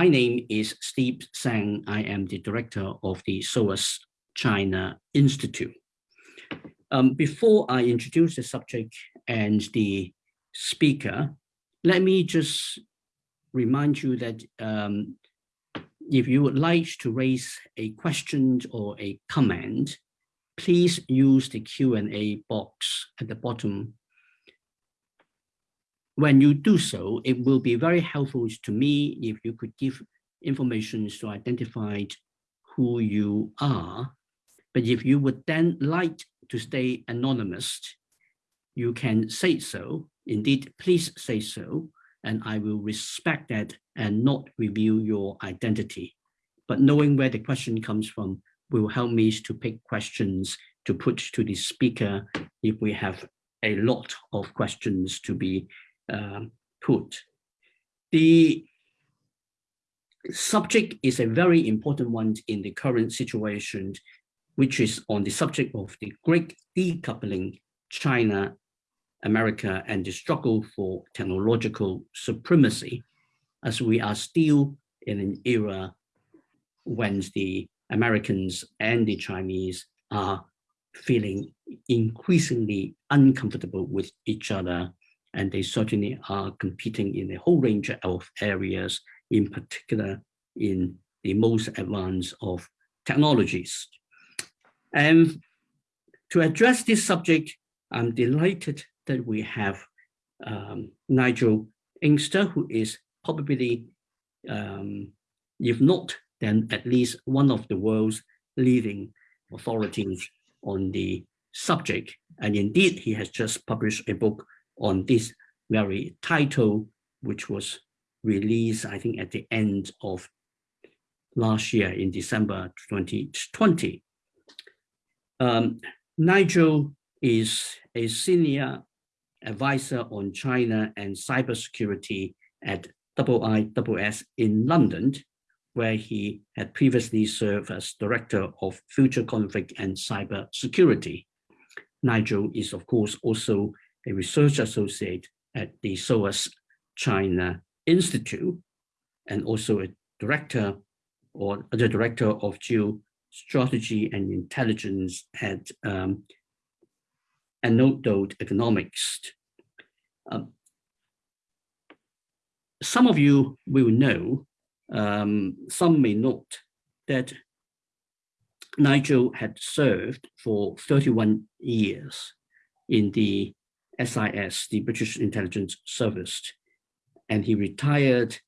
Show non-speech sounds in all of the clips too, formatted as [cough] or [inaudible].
My name is Steve Tsang. I am the director of the SOAS China Institute. Um, before I introduce the subject and the speaker, let me just remind you that um, if you would like to raise a question or a comment, please use the Q&A box at the bottom. When you do so, it will be very helpful to me if you could give information to identify who you are. But if you would then like to stay anonymous, you can say so. Indeed, please say so, and I will respect that and not reveal your identity. But knowing where the question comes from will help me to pick questions to put to the speaker if we have a lot of questions to be uh, put. The subject is a very important one in the current situation, which is on the subject of the great decoupling China, America, and the struggle for technological supremacy, as we are still in an era when the Americans and the Chinese are feeling increasingly uncomfortable with each other, and they certainly are competing in a whole range of areas, in particular in the most advanced of technologies. And to address this subject, I'm delighted that we have um, Nigel Inkster, who is probably, um, if not, then at least one of the world's leading authorities on the subject. And indeed, he has just published a book on this very title, which was released, I think, at the end of last year in December 2020. Um, Nigel is a senior advisor on China and cybersecurity at IISS in London, where he had previously served as Director of Future Conflict and Cyber Security. Nigel is, of course, also a research associate at the SOAS China Institute and also a director or the director of geostrategy and intelligence at um, Enodo Economics. Um, some of you will know um, some may note that Nigel had served for 31 years in the SIS, the British Intelligence Service, and he retired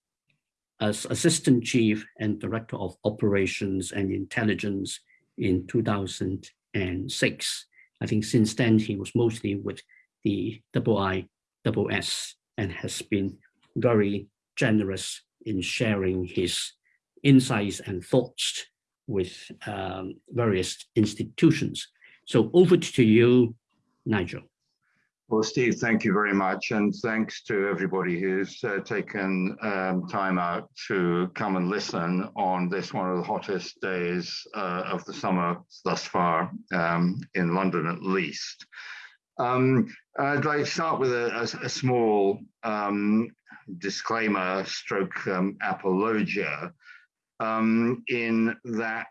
as Assistant Chief and Director of Operations and Intelligence in 2006. I think since then he was mostly with the IISS and has been very generous in sharing his insights and thoughts with um, various institutions. So over to you, Nigel. Well, Steve, thank you very much. And thanks to everybody who's uh, taken um, time out to come and listen on this one of the hottest days uh, of the summer thus far, um, in London at least. Um, I'd like to start with a, a, a small um, disclaimer stroke um, apologia um, in that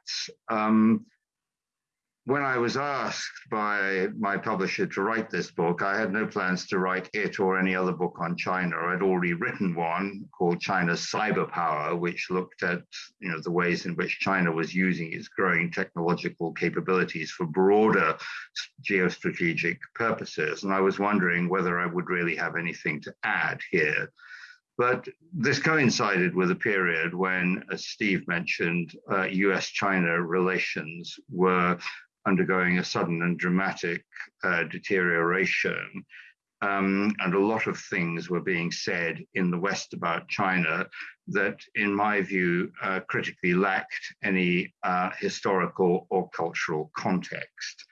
when I was asked by my publisher to write this book, I had no plans to write it or any other book on China. I'd already written one called China's Cyber Power, which looked at you know the ways in which China was using its growing technological capabilities for broader geostrategic purposes. And I was wondering whether I would really have anything to add here. But this coincided with a period when, as Steve mentioned, uh, US China relations were undergoing a sudden and dramatic uh, deterioration. Um, and a lot of things were being said in the West about China that, in my view, uh, critically lacked any uh, historical or cultural context.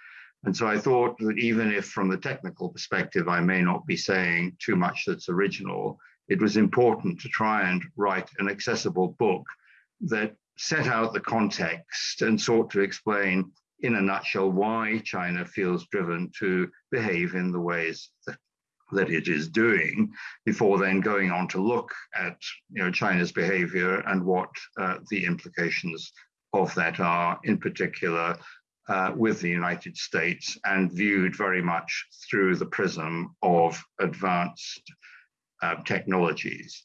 And so I thought that even if, from the technical perspective, I may not be saying too much that's original, it was important to try and write an accessible book that set out the context and sought to explain in a nutshell why China feels driven to behave in the ways that that it is doing before then going on to look at you know, China's behavior and what uh, the implications of that are, in particular uh, with the United States and viewed very much through the prism of advanced uh, technologies.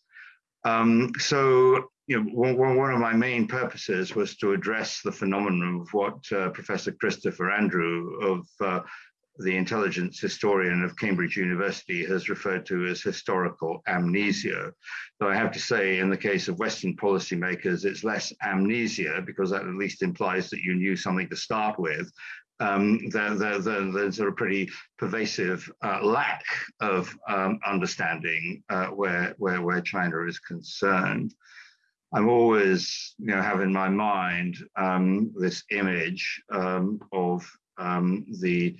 Um, so, you know, one, of my main purposes was to address the phenomenon of what uh, Professor Christopher Andrew of uh, the intelligence historian of Cambridge University has referred to as historical amnesia. Though I have to say, in the case of Western policymakers, it's less amnesia because that at least implies that you knew something to start with. Um, there, there, there, there's a pretty pervasive uh, lack of um, understanding uh, where, where, where China is concerned. I'm always, you know, have in my mind um, this image um, of um, the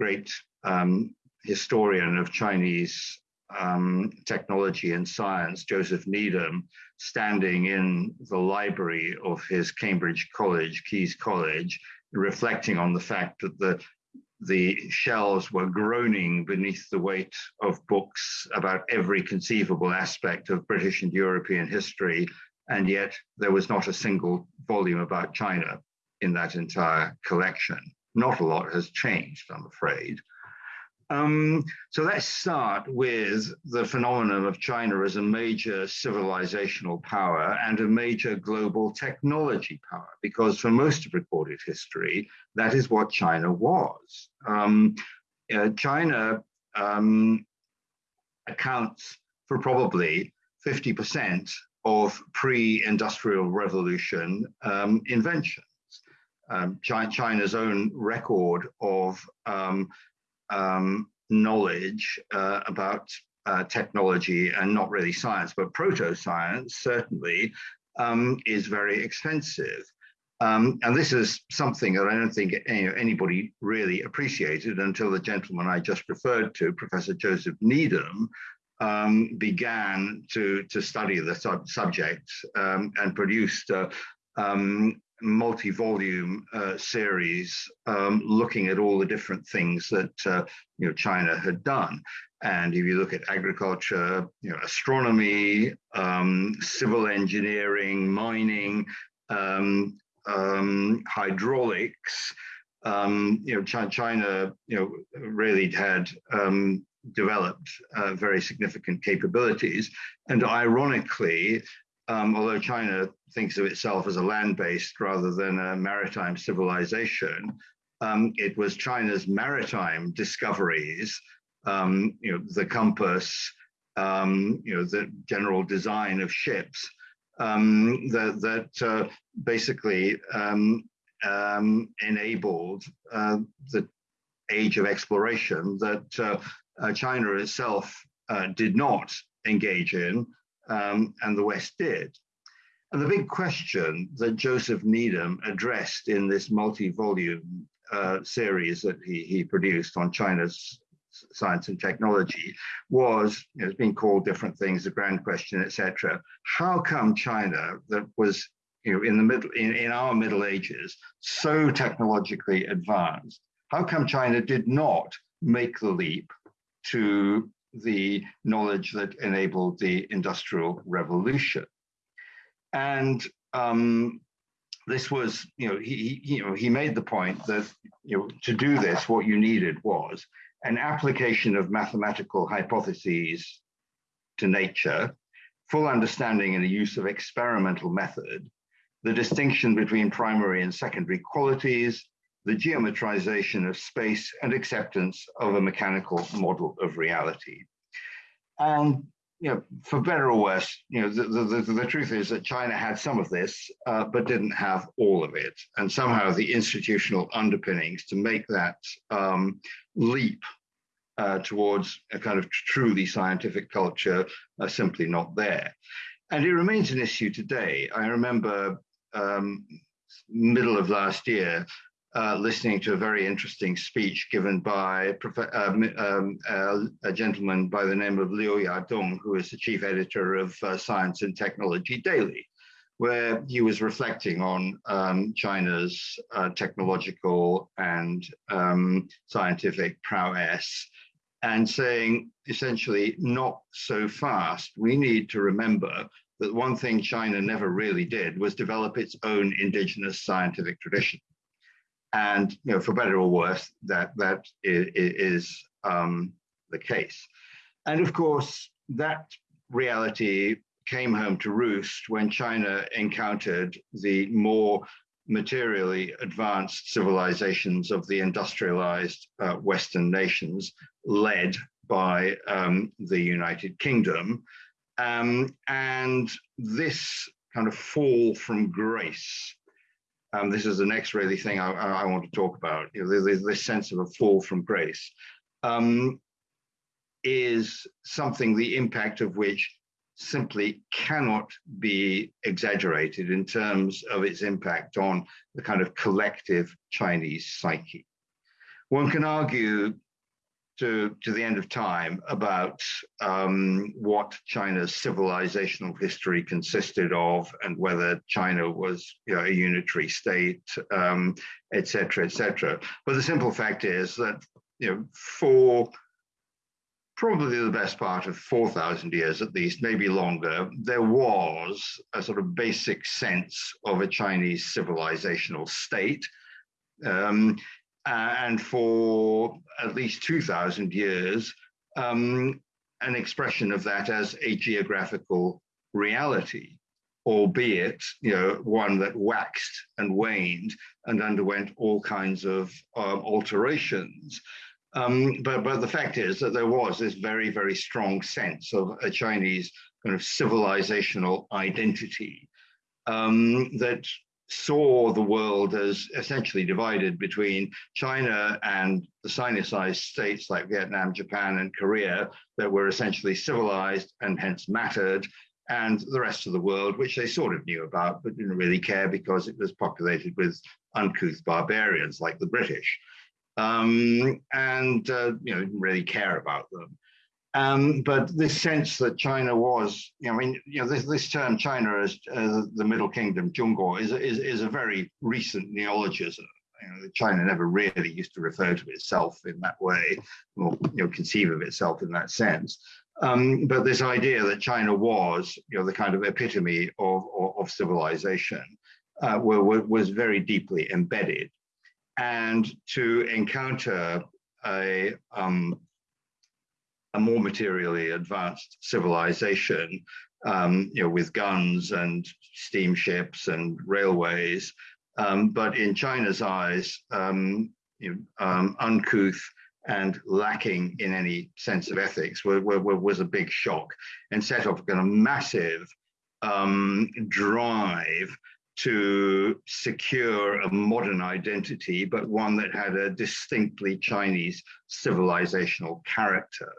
great um, historian of Chinese um, technology and science, Joseph Needham, standing in the library of his Cambridge College, Caius College, reflecting on the fact that the the shelves were groaning beneath the weight of books about every conceivable aspect of British and European history, and yet there was not a single volume about China in that entire collection not a lot has changed, I'm afraid. Um, so let's start with the phenomenon of China as a major civilizational power and a major global technology power, because for most of recorded history, that is what China was. Um, uh, China um, accounts for probably 50% of pre industrial revolution um, invention um, China's own record of um, um, knowledge uh, about uh, technology and not really science, but proto science certainly um, is very expensive. Um, and this is something that I don't think any, anybody really appreciated until the gentleman I just referred to, Professor Joseph Needham, um, began to, to study the sub subject um, and produced a um, multi-volume uh, series um, looking at all the different things that uh, you know China had done. And if you look at agriculture, you know, astronomy, um, civil engineering, mining, um, hydraulics, you know, China, you know, really had um, developed uh, very significant capabilities. And ironically, um, although China thinks of itself as a land-based rather than a maritime civilization, um, it was China's maritime discoveries, um, you know, the compass, um, you know, the general design of ships um, that, that uh, basically um, enabled uh, the age of exploration that uh, China itself uh, did not engage in um, and the West did. And the big question that Joseph Needham addressed in this multi-volume uh, series that he, he produced on China's science and technology was, you know, it's been called different things, the grand question, etc. How come China that was, you know, in the middle, in, in our Middle Ages, so technologically advanced, how come China did not make the leap to the knowledge that enabled the Industrial Revolution. And um, this was, you know, he, he, you know, he made the point that, you know, to do this, what you needed was an application of mathematical hypotheses to nature, full understanding and the use of experimental method, the distinction between primary and secondary qualities, the geometrization of space and acceptance of a mechanical model of reality. And you know, for better or worse, you know, the, the, the, the truth is that China had some of this, uh, but didn't have all of it. And somehow the institutional underpinnings to make that um, leap uh, towards a kind of truly scientific culture are simply not there. And it remains an issue today. I remember um, middle of last year, uh, listening to a very interesting speech given by um, um, uh, a gentleman by the name of Liu Yadong, who is the chief editor of uh, Science and Technology Daily, where he was reflecting on um, China's uh, technological and um, scientific prowess and saying essentially, not so fast. We need to remember that one thing China never really did was develop its own indigenous scientific tradition. And you know, for better or worse, that that is, is um, the case. And of course, that reality came home to roost when China encountered the more materially advanced civilizations of the industrialized uh, Western nations, led by um, the United Kingdom. Um, and this kind of fall from grace, um, this is the next really thing I, I want to talk about, you know, this, this sense of a fall from grace, um, is something the impact of which simply cannot be exaggerated in terms of its impact on the kind of collective Chinese psyche. One can argue to, to the end of time about um, what China's civilizational history consisted of and whether China was you know, a unitary state, um, et cetera, et cetera. But the simple fact is that you know, for probably the best part of 4,000 years at least, maybe longer, there was a sort of basic sense of a Chinese civilizational state. Um, and for at least 2,000 years, um, an expression of that as a geographical reality, albeit you know one that waxed and waned and underwent all kinds of um, alterations. Um, but, but the fact is that there was this very, very strong sense of a Chinese kind of civilizational identity um, that saw the world as essentially divided between China and the Sinicized states like Vietnam, Japan, and Korea that were essentially civilized and hence mattered, and the rest of the world, which they sort of knew about but didn't really care because it was populated with uncouth barbarians like the British um, and uh, you know didn't really care about them. Um, but this sense that China was, you know, I mean, you know, this, this term China as the Middle Kingdom, Zhongguo, is, is, is a very recent neologism. You know, China never really used to refer to itself in that way, or you know, conceive of itself in that sense. Um, but this idea that China was, you know, the kind of epitome of, of, of civilization uh, were, was very deeply embedded and to encounter a, um, a more materially advanced civilization, um, you know, with guns and steamships and railways, um, but in China's eyes, um, you know, um, uncouth and lacking in any sense of ethics were, were, was a big shock and set off a massive um, drive to secure a modern identity, but one that had a distinctly Chinese civilizational character.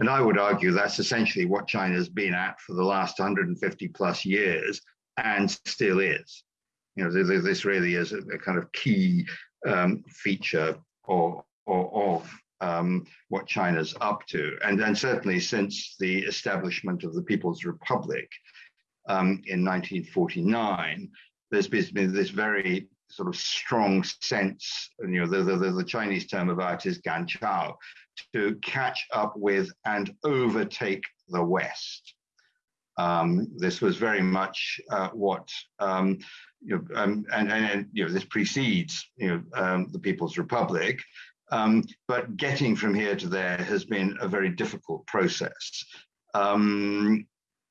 And I would argue that's essentially what China's been at for the last 150 plus years and still is. You know, this really is a, kind of key um, feature of, of, um, what China's up to. And then certainly since the establishment of the People's Republic um, in 1949, there's been this very sort of strong sense, and you know, the, the, the Chinese term about is ganchao, to catch up with and overtake the West. Um, this was very much uh, what, um, you know, um, and, and, and, you know, this precedes, you know, um, the People's Republic, um, but getting from here to there has been a very difficult process. Um,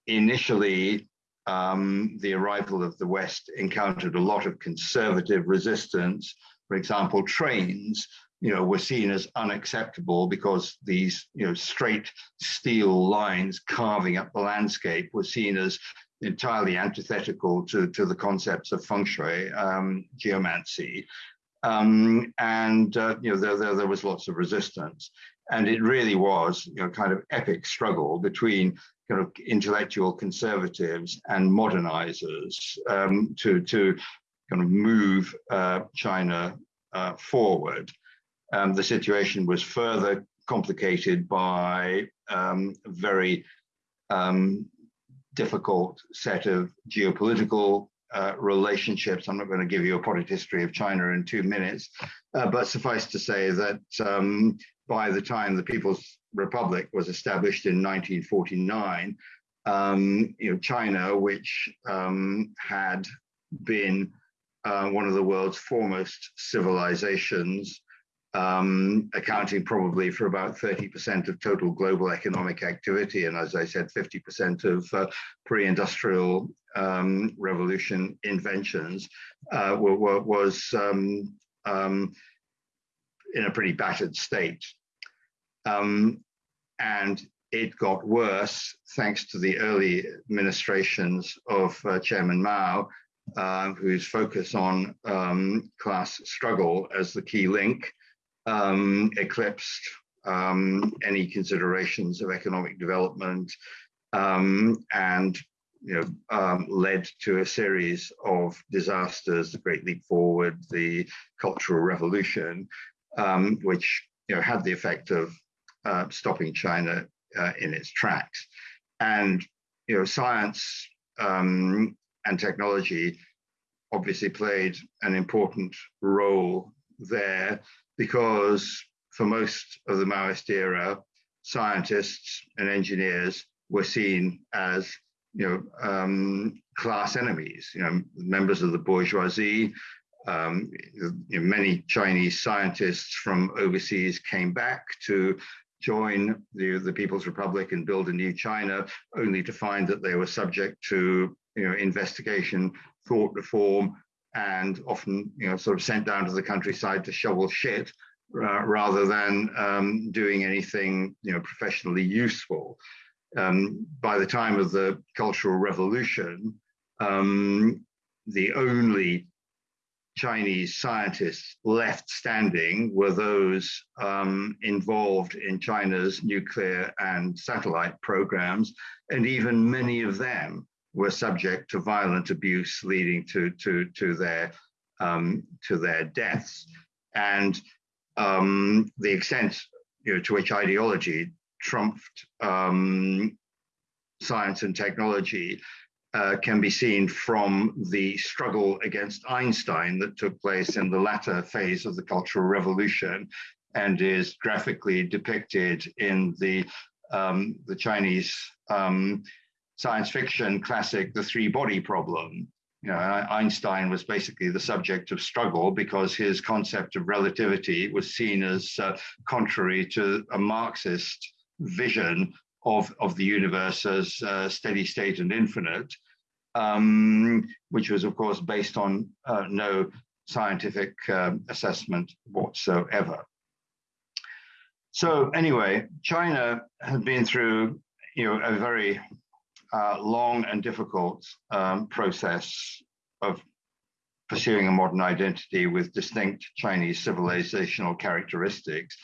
initially, um, the arrival of the West encountered a lot of conservative resistance. For example, trains, you know, were seen as unacceptable because these, you know, straight steel lines carving up the landscape were seen as entirely antithetical to, to the concepts of feng shui, um, geomancy. Um, and, uh, you know, there, there, there was lots of resistance. And it really was, you know, kind of epic struggle between kind of intellectual conservatives and modernizers um, to, to kind of move uh, China uh, forward. Um, the situation was further complicated by um, a very um, difficult set of geopolitical uh, relationships. I'm not going to give you a potted history of China in two minutes, uh, but suffice to say that um, by the time the People's Republic was established in 1949, um, you know, China, which um, had been uh, one of the world's foremost civilizations, um, accounting probably for about 30% of total global economic activity, and as I said, 50% of uh, pre-industrial um, revolution inventions, uh, were, were, was um, um, in a pretty battered state. Um, and it got worse thanks to the early administrations of uh, Chairman Mao, uh, whose focus on um, class struggle as the key link um, eclipsed um, any considerations of economic development um, and you know, um, led to a series of disasters, the Great Leap Forward, the Cultural Revolution, um, which you know, had the effect of uh, stopping China uh, in its tracks. And you know, science um, and technology obviously played an important role there because for most of the Maoist era, scientists and engineers were seen as you know um, class enemies, you know members of the bourgeoisie. Um, you know, many Chinese scientists from overseas came back to join the, the People's Republic and build a new China, only to find that they were subject to you know, investigation, thought reform, and often you know, sort of sent down to the countryside to shovel shit uh, rather than um, doing anything you know, professionally useful. Um, by the time of the Cultural Revolution, um, the only Chinese scientists left standing were those um, involved in China's nuclear and satellite programs, and even many of them were subject to violent abuse, leading to to to their um, to their deaths, and um, the extent you know, to which ideology trumped um, science and technology uh, can be seen from the struggle against Einstein that took place in the latter phase of the Cultural Revolution and is graphically depicted in the, um, the Chinese um, science fiction classic, The Three Body Problem. You know, Einstein was basically the subject of struggle because his concept of relativity was seen as uh, contrary to a Marxist vision of, of the universe as uh, steady state and infinite, um, which was, of course, based on uh, no scientific um, assessment whatsoever. So anyway, China had been through, you know, a very uh, long and difficult um, process of pursuing a modern identity with distinct Chinese civilizational characteristics.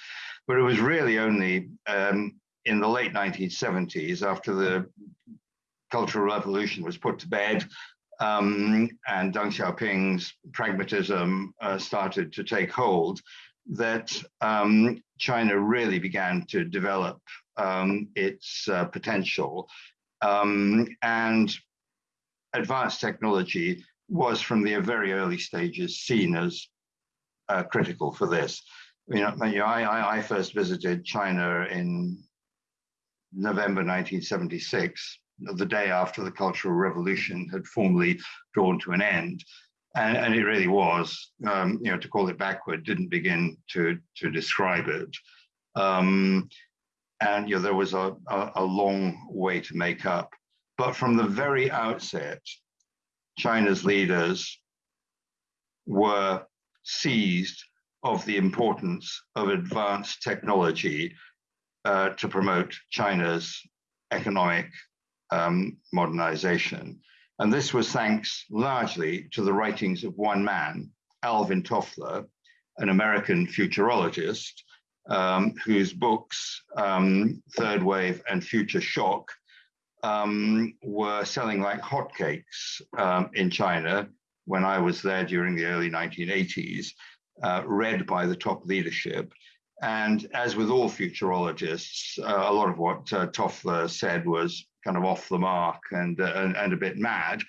But it was really only um, in the late 1970s, after the Cultural Revolution was put to bed, um, and Deng Xiaoping's pragmatism uh, started to take hold, that um, China really began to develop um, its uh, potential. Um, and advanced technology was from the very early stages seen as uh, critical for this. You know, I, I first visited China in November 1976, the day after the Cultural Revolution had formally drawn to an end. And, and it really was, um, you know, to call it backward didn't begin to, to describe it. Um, and you know, there was a, a, a long way to make up. But from the very outset, China's leaders were seized of the importance of advanced technology uh, to promote China's economic um, modernization. And this was thanks largely to the writings of one man, Alvin Toffler, an American futurologist, um, whose books, um, Third Wave and Future Shock, um, were selling like hotcakes um, in China when I was there during the early 1980s, uh, read by the top leadership. And as with all futurologists, uh, a lot of what uh, Toffler said was kind of off the mark and, uh, and, and, a bit mad.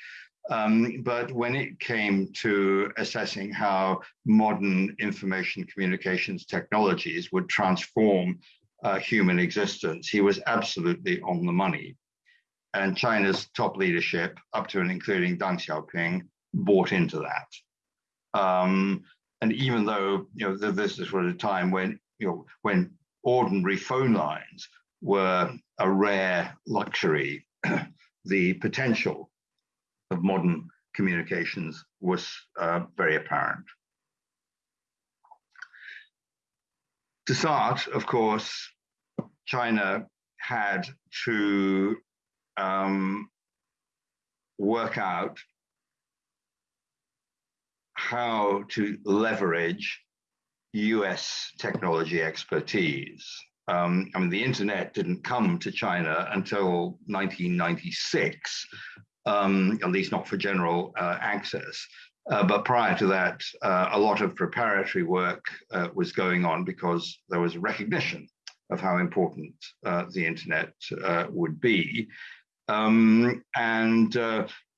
Um, but when it came to assessing how modern information communications technologies would transform uh, human existence, he was absolutely on the money. And China's top leadership, up to and including Deng Xiaoping, bought into that. Um, and even though you know this is at a time when you know when ordinary phone lines were a rare luxury, [clears throat] the potential of modern communications was uh, very apparent. To start, of course, China had to um, work out how to leverage US technology expertise. Um, I mean, the internet didn't come to China until 1996, um, at least not for general uh, access. Uh, but prior to that, uh, a lot of preparatory work uh, was going on because there was recognition of how important uh, the internet uh, would be. Um, and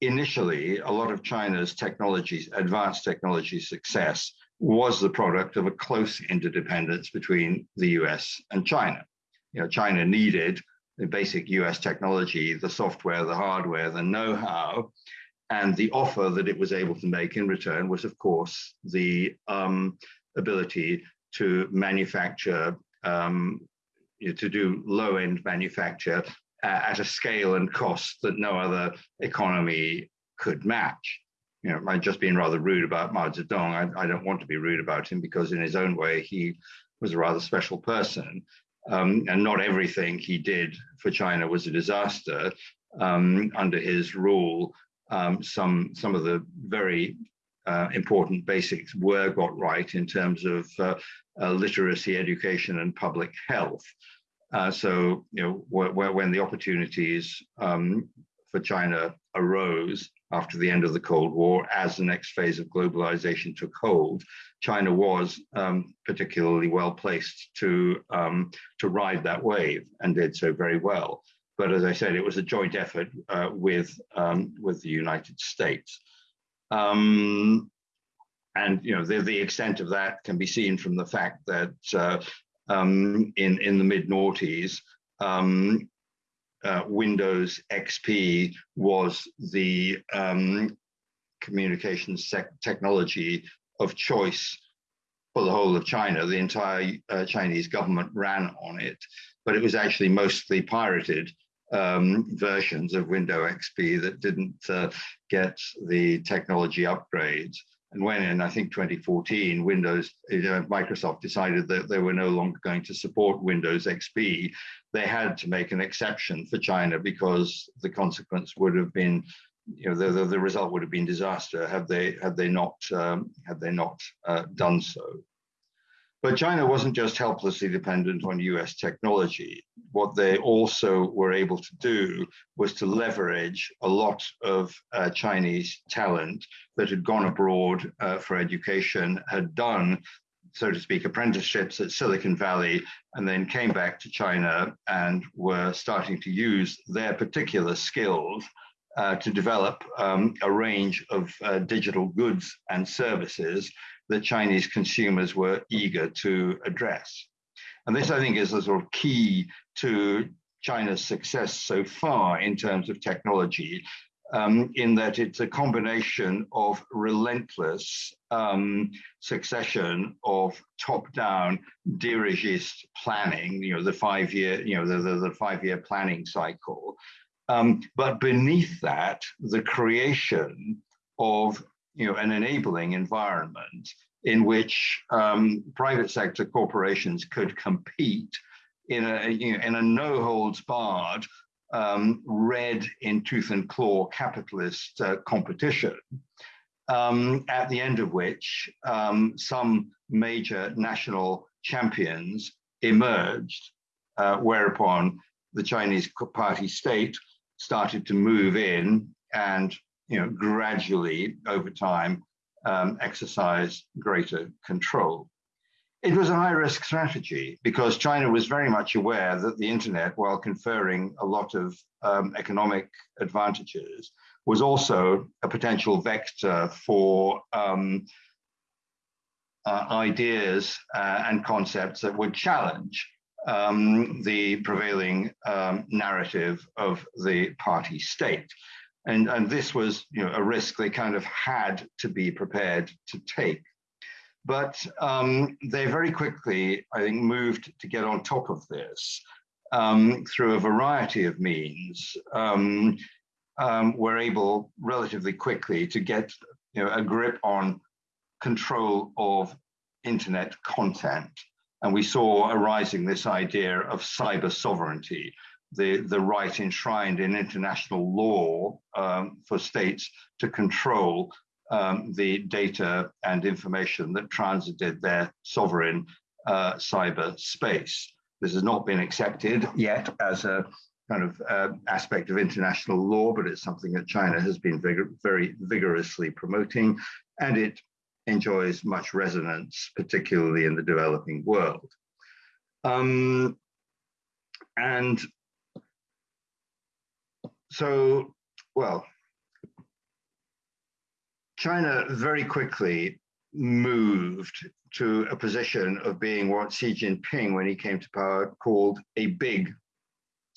initially, a lot of China's technologies, advanced technology success was the product of a close interdependence between the US and China. You know, China needed the basic US technology, the software, the hardware, the know-how, and the offer that it was able to make in return was, of course, the um, ability to manufacture, um, you know, to do low-end manufacture at a scale and cost that no other economy could match you know, I've just being rather rude about Mao Zedong. I, I, don't want to be rude about him because, in his own way, he was a rather special person. Um, and not everything he did for China was a disaster. Um, under his rule, um, some some of the very uh, important basics were got right in terms of uh, uh, literacy, education, and public health. Uh, so, you know, when the opportunities um, for China arose, after the end of the Cold War, as the next phase of globalization took hold, China was um, particularly well placed to um, to ride that wave and did so very well. But as I said, it was a joint effort uh, with um, with the United States. Um, and you know the, the extent of that can be seen from the fact that uh, um, in in the mid noughties, um, uh, Windows XP was the um, communications technology of choice for the whole of China. The entire uh, Chinese government ran on it, but it was actually mostly pirated um, versions of Windows XP that didn't uh, get the technology upgrades. And when in, I think, 2014, Windows, uh, Microsoft decided that they were no longer going to support Windows XP, they had to make an exception for China because the consequence would have been, you know, the, the, the result would have been disaster had they had they not um, had they not uh, done so. But China wasn't just helplessly dependent on US technology. What they also were able to do was to leverage a lot of uh, Chinese talent that had gone abroad uh, for education, had done, so to speak, apprenticeships at Silicon Valley, and then came back to China and were starting to use their particular skills uh, to develop um, a range of uh, digital goods and services that Chinese consumers were eager to address. And this, I think, is a sort of key to China's success so far in terms of technology, um, in that it's a combination of relentless um, succession of top-down dirigist planning, you know, the five-year, you know, the, the, the five-year planning cycle. Um, but beneath that, the creation of you know, an enabling environment in which um, private sector corporations could compete in a, you know, in a no holds barred, um, red in tooth and claw capitalist uh, competition, um, at the end of which um, some major national champions emerged, uh, whereupon the Chinese party state started to move in and you know, gradually over time um, exercise greater control. It was a high risk strategy because China was very much aware that the internet, while conferring a lot of um, economic advantages, was also a potential vector for um, uh, ideas uh, and concepts that would challenge um, the prevailing um, narrative of the party state. And, and this was you know, a risk they kind of had to be prepared to take. But um, they very quickly, I think, moved to get on top of this um, through a variety of means. Um, um, were able relatively quickly to get you know, a grip on control of internet content. And we saw arising this idea of cyber sovereignty, the, the right enshrined in international law um, for states to control um, the data and information that transited their sovereign uh, cyber space. This has not been accepted yet as a kind of uh, aspect of international law, but it's something that China has been vigor very vigorously promoting, and it enjoys much resonance, particularly in the developing world. Um, and so, well, China very quickly moved to a position of being what Xi Jinping, when he came to power, called a big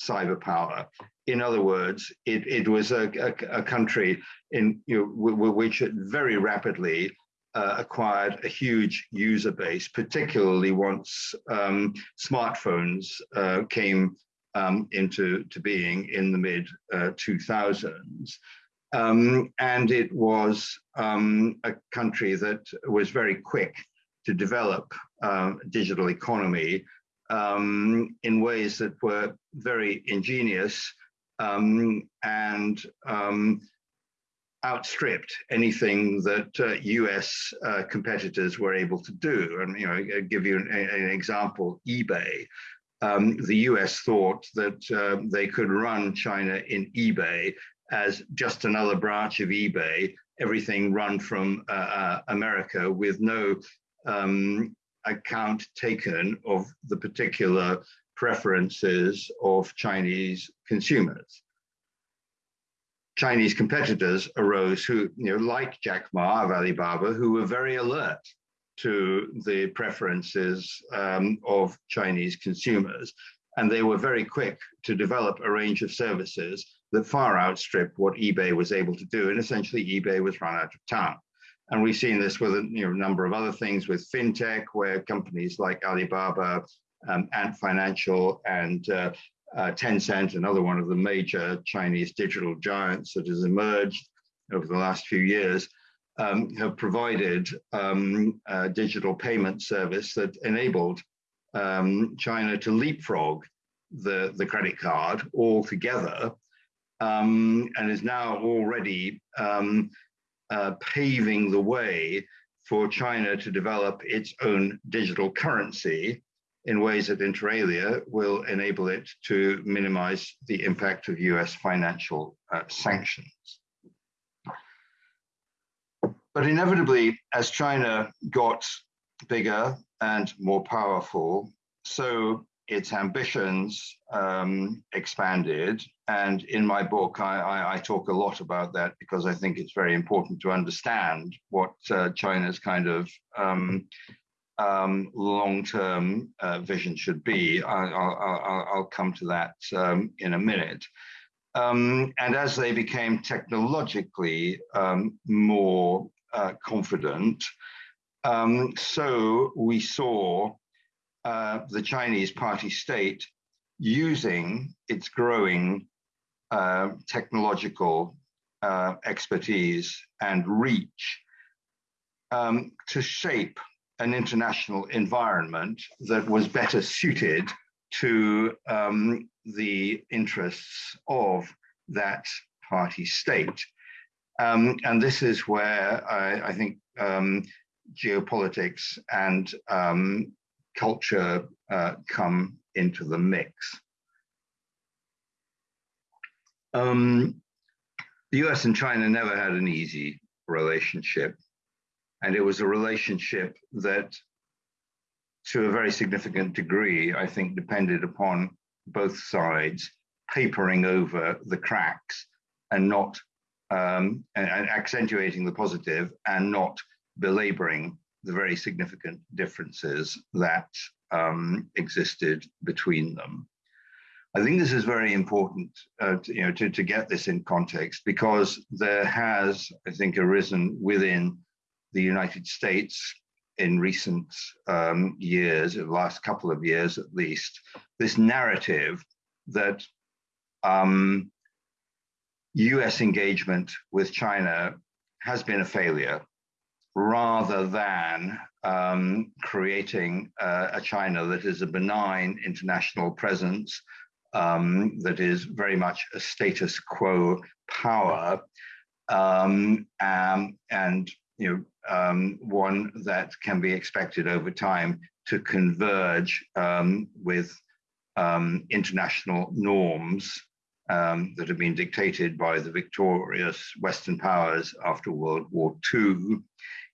cyber power. In other words, it, it was a, a, a country in you know, which it very rapidly uh, acquired a huge user base, particularly once um, smartphones uh, came um, into to being in the mid uh, 2000s. Um, and it was um, a country that was very quick to develop uh, digital economy um, in ways that were very ingenious um, and um, outstripped anything that uh, US uh, competitors were able to do. And you know, I'll give you an, an example, eBay. Um, the US thought that uh, they could run China in eBay as just another branch of eBay, everything run from uh, uh, America with no um, account taken of the particular preferences of Chinese consumers. Chinese competitors arose who, you know, like Jack Ma of Alibaba, who were very alert to the preferences um, of Chinese consumers. And they were very quick to develop a range of services that far outstripped what eBay was able to do. And essentially, eBay was run out of town. And we've seen this with a you know, number of other things with fintech, where companies like Alibaba, um, Ant Financial, and uh, uh, Tencent, another one of the major Chinese digital giants that has emerged over the last few years, um, have provided um, a digital payment service that enabled um, China to leapfrog the, the credit card altogether um, and is now already um, uh, paving the way for China to develop its own digital currency in ways that inter alia will enable it to minimize the impact of US financial uh, sanctions. But inevitably, as China got bigger and more powerful, so its ambitions um, expanded. And in my book, I, I, I, talk a lot about that because I think it's very important to understand what uh, China's kind of um, um, long-term uh, vision should be. I, will come to that um, in a minute. Um, and as they became technologically um, more uh, confident, so we saw uh, the Chinese party state using its growing uh, technological uh, expertise and reach um, to shape an international environment that was better suited to um, the interests of that party state. Um, and this is where I, I think um, geopolitics and um, culture uh, come into the mix. Um, the US and China never had an easy relationship. And it was a relationship that, to a very significant degree, I think depended upon both sides papering over the cracks and not um, and, and, accentuating the positive and not belaboring the very significant differences that um, existed between them. I think this is very important, uh, to, you know, to, to get this in context because there has, I think, arisen within the United States in recent um, years, in the last couple of years at least, this narrative that um, US engagement with China has been a failure rather than um, creating uh, a China that is a benign international presence, um, that is very much a status quo power, um, um and you know um, one that can be expected over time to converge um, with international norms um, that have been dictated by the victorious Western powers after World War II.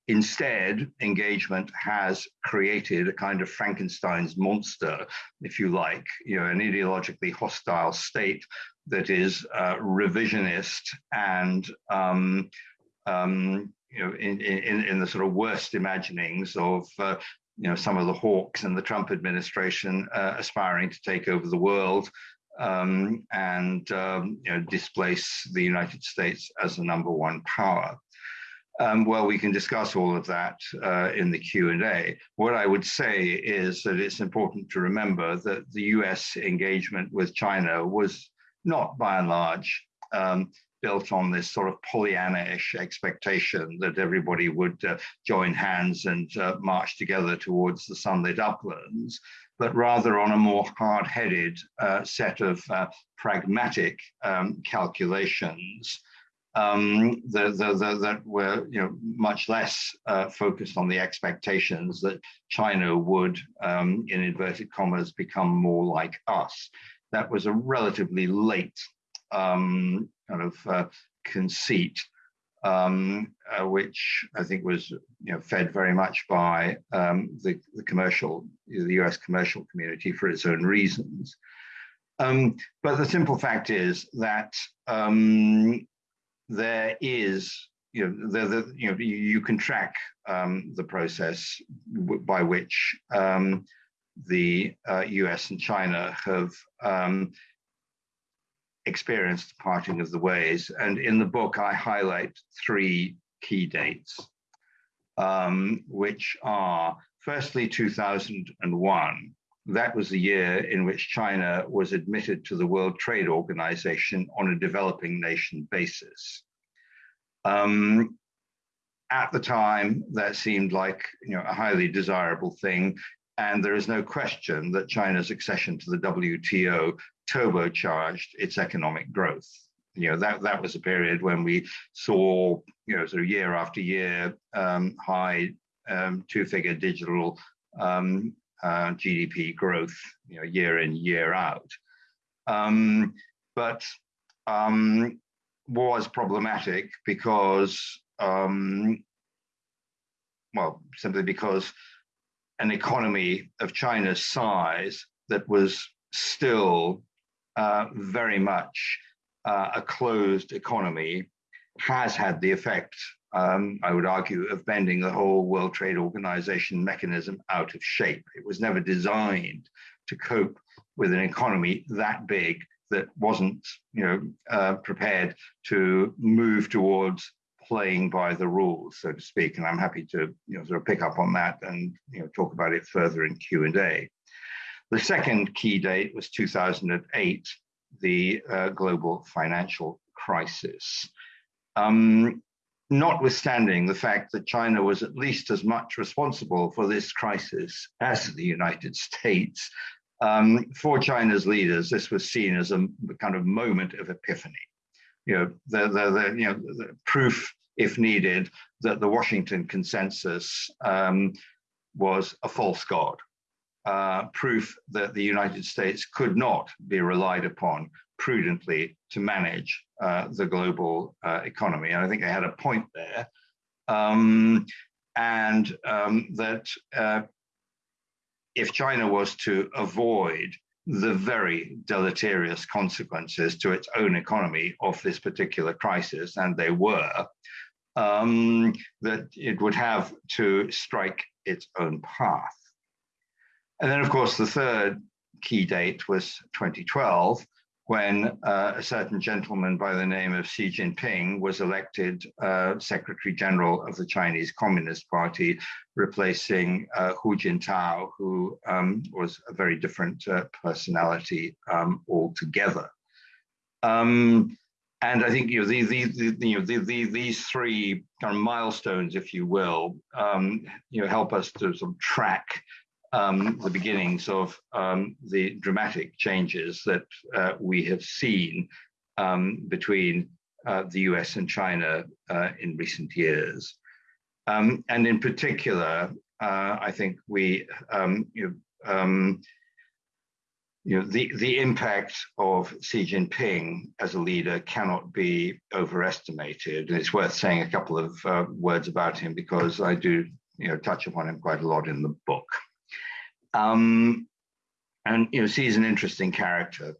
Instead, engagement has created a kind of Frankenstein's monster, if you like, you know, an ideologically hostile state that is uh, revisionist and um, um, you know, in, in, in the sort of worst imaginings of uh, you know some of the hawks in the Trump administration uh, aspiring to take over the world um, and um, you know, displace the United States as the number one power. Um, well, we can discuss all of that uh, in the Q&A. What I would say is that it's important to remember that the US engagement with China was not by and large um, built on this sort of Pollyanna-ish expectation that everybody would uh, join hands and uh, march together towards the sunlit uplands but rather on a more hard-headed uh, set of uh, pragmatic um, calculations um, that, that, that, were you know, much less uh, focused on the expectations that China would, um, in inverted commas, become more like us. That was a relatively late um, kind of uh, conceit um, uh, which I think was you know, fed very much by um, the, the, commercial, the US commercial community for its own reasons. Um, but the simple fact is that um, there is, you know, the, the, you, know you, can track um, the process by which um, the uh, US and China have experienced the parting of the ways. And in the book, I highlight three key dates, um, which are firstly 2001. That was the year in which China was admitted to the World Trade Organization on a developing nation basis. Um, at the time, that seemed like you know, a highly desirable thing. And there is no question that China's accession to the WTO turbocharged its economic growth. You know, that, that was a period when we saw, you know, sort of year after year, um, high um, two-figure digital um, uh, GDP growth, you know, year in, year out. Um, but um, was problematic because, um, well, simply because an economy of China's size that was still very much uh, a closed economy has had the effect, um, I would argue, of bending the whole World Trade Organization mechanism out of shape. It was never designed to cope with an economy that big that wasn't, you know, uh, prepared to move towards playing by the rules, so to speak. And I'm happy to, you know, sort of pick up on that and, you know, talk about it further in Q and A. The second key date was 2008, the uh, global financial crisis. Um, notwithstanding the fact that China was at least as much responsible for this crisis as the United States, um, for China's leaders, this was seen as a kind of moment of epiphany. You know, the, the, the you know, the proof, if needed, that the Washington consensus um, was a false god uh, proof that the United States could not be relied upon prudently to manage uh, the global uh, economy. And I think they had a point there. Um, and um, that uh, if China was to avoid the very deleterious consequences to its own economy of this particular crisis, and they were, um, that it would have to strike its own path. And then, of course, the third key date was 2012, when uh, a certain gentleman by the name of Xi Jinping was elected uh, Secretary General of the Chinese Communist Party, replacing uh, Hu Jintao, who um, was a very different uh, personality um, altogether. Um, and I think you know, these, these, you know, these, these three kind of milestones, if you will, um, you know, help us to sort of track um, the beginnings of um, the dramatic changes that uh, we have seen um, between uh, the US and China uh, in recent years. Um, and in particular, uh, I think we, um, you know, um, you know, the, the impact of Xi Jinping as a leader cannot be overestimated. And it's worth saying a couple of uh, words about him because I do you know, touch upon him quite a lot in the book. Um, and you know, is an interesting character.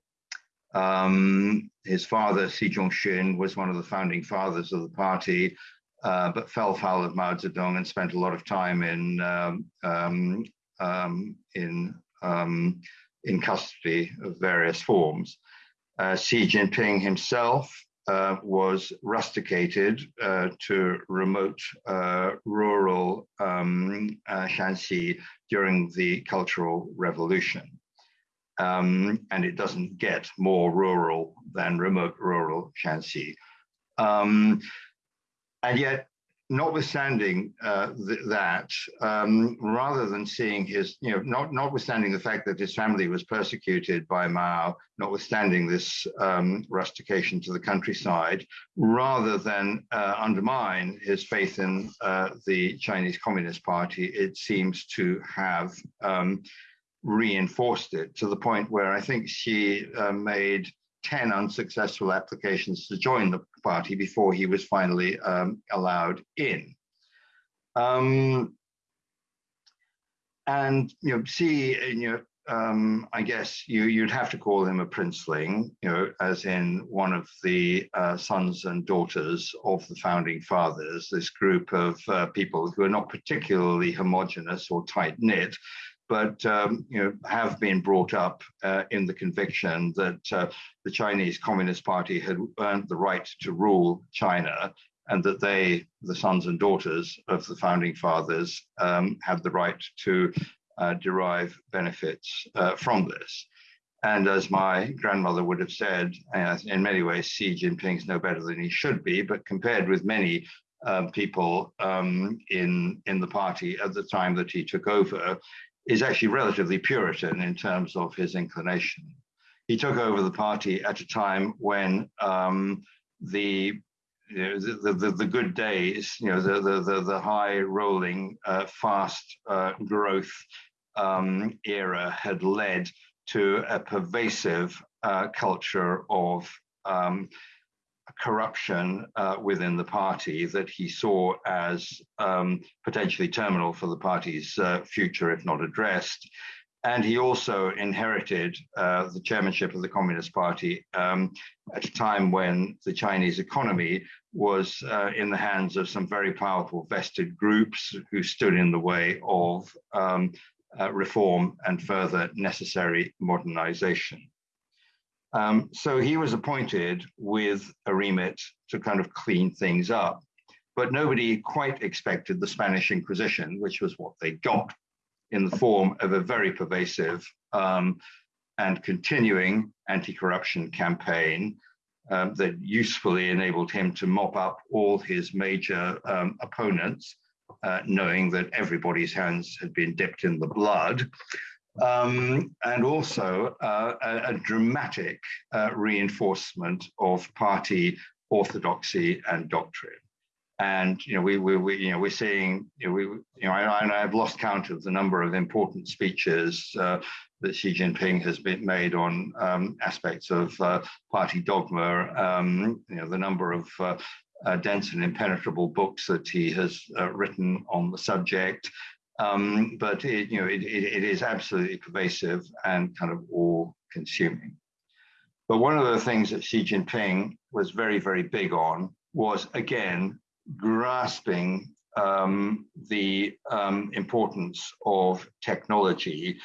Um, his father, Xi Zhongxun, was one of the founding fathers of the party, uh, but fell foul of Mao Zedong and spent a lot of time in um, um, um in um, in custody of various forms. Uh, Xi Jinping himself uh, was rusticated uh, to remote uh, rural um, uh, Shaanxi during the Cultural Revolution. Um, and it doesn't get more rural than remote rural Shaanxi. Um, and yet notwithstanding uh, th that, um, rather than seeing his, you know, not, notwithstanding the fact that his family was persecuted by Mao, notwithstanding this um, rustication to the countryside, rather than uh, undermine his faith in uh, the Chinese Communist Party, it seems to have um, reinforced it to the point where I think Xi uh, made 10 unsuccessful applications to join the party before he was finally um, allowed in. Um, and you know, see, you know, um, I guess you you'd have to call him a princeling, you know, as in one of the uh, sons and daughters of the founding fathers. This group of uh, people who are not particularly homogenous or tight knit, but um, you know have been brought up uh, in the conviction that uh, the Chinese Communist Party had earned the right to rule China, and that they, the sons and daughters of the founding fathers, um, have the right to uh, derive benefits uh, from this. And as my grandmother would have said, in many ways, Xi Jinping's no better than he should be, but compared with many um, people um, in in the party at the time that he took over, is actually relatively Puritan in terms of his inclination. He took over the party at a time when um, the, you know, the, the, the, good days, you know, the, the, the, the high rolling, uh, fast uh, growth um, era had led to a pervasive uh, culture of um, corruption uh, within the party that he saw as um, potentially terminal for the party's uh, future if not addressed. And he also inherited uh, the chairmanship of the Communist Party um, at a time when the Chinese economy was uh, in the hands of some very powerful vested groups who stood in the way of um, uh, reform and further necessary modernization. Um, so he was appointed with a remit to kind of clean things up. But nobody quite expected the Spanish Inquisition, which was what they got in the form of a very pervasive um, and continuing anti corruption campaign um, that usefully enabled him to mop up all his major um, opponents, uh, knowing that everybody's hands had been dipped in the blood um, and also uh, a, a, dramatic uh, reinforcement of party orthodoxy and doctrine. And you know, we, we, we you know, we're seeing, you know, we, you know, I, I've lost count of the number of important speeches uh, that Xi Jinping has been made on um, aspects of uh, party dogma. Um, you know, the number of uh, uh, dense and impenetrable books that he has written on the subject, um, but it, you know, it, it, it is absolutely pervasive and kind of all consuming. But one of the things that Xi Jinping was very, very big on was, again, grasping um, the um, importance of technology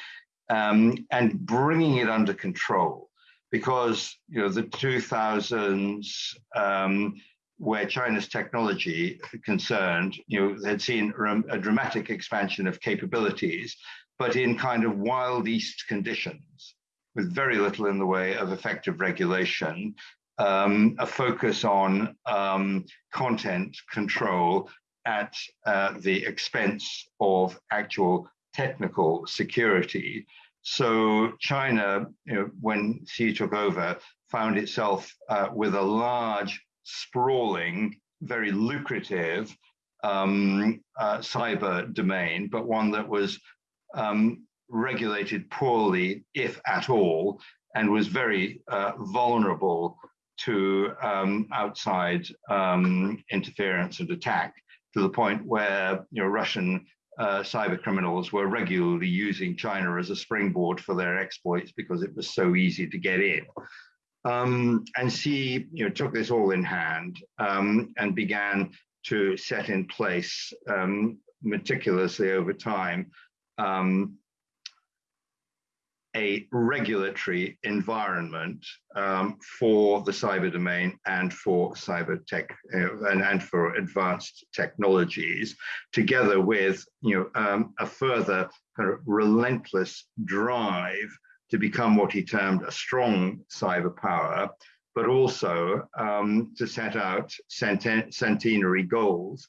um, and bringing it under control. Because you know the 2000s, um, where China's technology concerned, you know, had seen a dramatic expansion of capabilities, but in kind of wild east conditions, with very little in the way of effective regulation, um, a focus on um, content control at uh, the expense of actual technical security. So China, you know, when Xi took over, found itself uh, with a large, sprawling, very lucrative um, uh, cyber domain, but one that was um, regulated poorly, if at all, and was very uh, vulnerable to um, outside um, interference and attack to the point where you know Russian uh, cyber criminals were regularly using China as a springboard for their exploits because it was so easy to get in. Um, and Xi you know, took this all in hand um, and began to set in place um, meticulously over time um, a regulatory environment um, for the cyber domain and for cyber tech uh, and, and for advanced technologies, together with you know um, a further kind of relentless drive to become what he termed a strong cyber power, but also um, to set out centenary goals,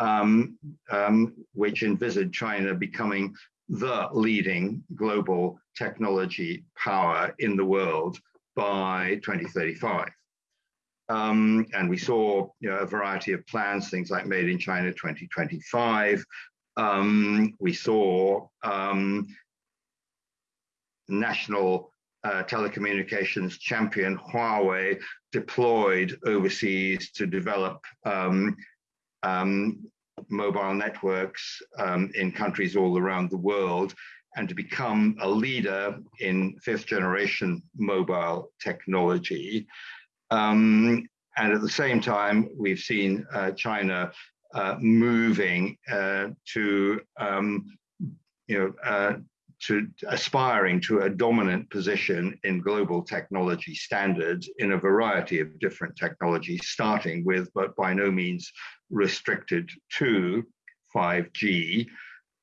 um, um, which envisage China becoming the leading global technology power in the world by 2035. Um, and we saw you know, a variety of plans, things like Made in China 2025. Um, we saw um, national uh, telecommunications champion Huawei deployed overseas to develop um, um, mobile networks um, in countries all around the world and to become a leader in fifth generation mobile technology. Um, and at the same time, we've seen uh, China uh, moving uh, to, um, you know, uh, to aspiring to a dominant position in global technology standards in a variety of different technologies, starting with, but by no means restricted to 5G,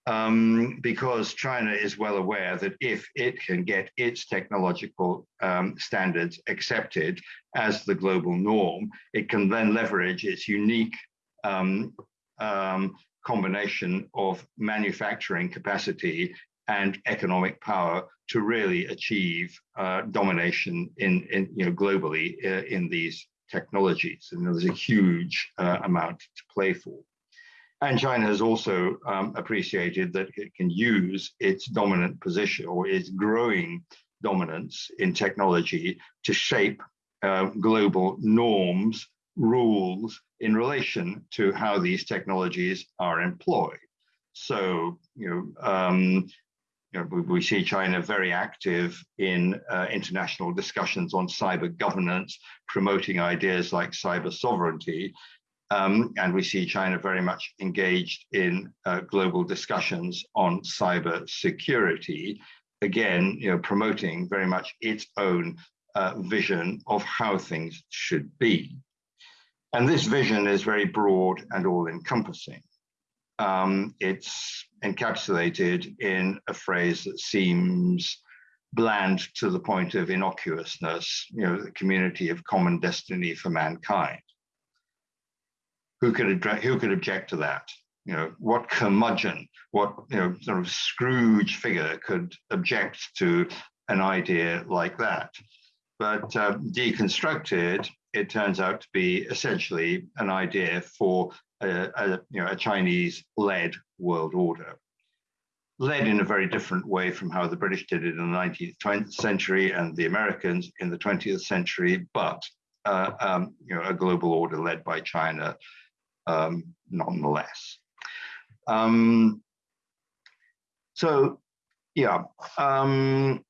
um, because China is well aware that if it can get its technological um, standards accepted as the global norm, it can then leverage its unique um, um combination of manufacturing capacity and economic power to really achieve uh, domination in, in, you know, globally uh, in these technologies. And there's a huge uh, amount to play for. And China has also um, appreciated that it can use its dominant position or its growing dominance in technology to shape uh, global norms, rules in relation to how these technologies are employed. So, you know, um, you know, we, see China very active in uh, international discussions on cyber governance, promoting ideas like cyber sovereignty. Um, and we see China very much engaged in uh, global discussions on cyber security, again, you know, promoting very much its own uh, vision of how things should be. And this vision is very broad and all encompassing um, it's encapsulated in a phrase that seems bland to the point of innocuousness, you know, the community of common destiny for mankind. Who could, who could object to that? You know, what curmudgeon, what, you know, sort of Scrooge figure could object to an idea like that? But uh, deconstructed, it turns out to be essentially an idea for a, a, you know, a Chinese-led world order, led in a very different way from how the British did it in the 19th 20th century and the Americans in the 20th century, but uh, um, you know, a global order led by China um, nonetheless. Um, so, yeah, um,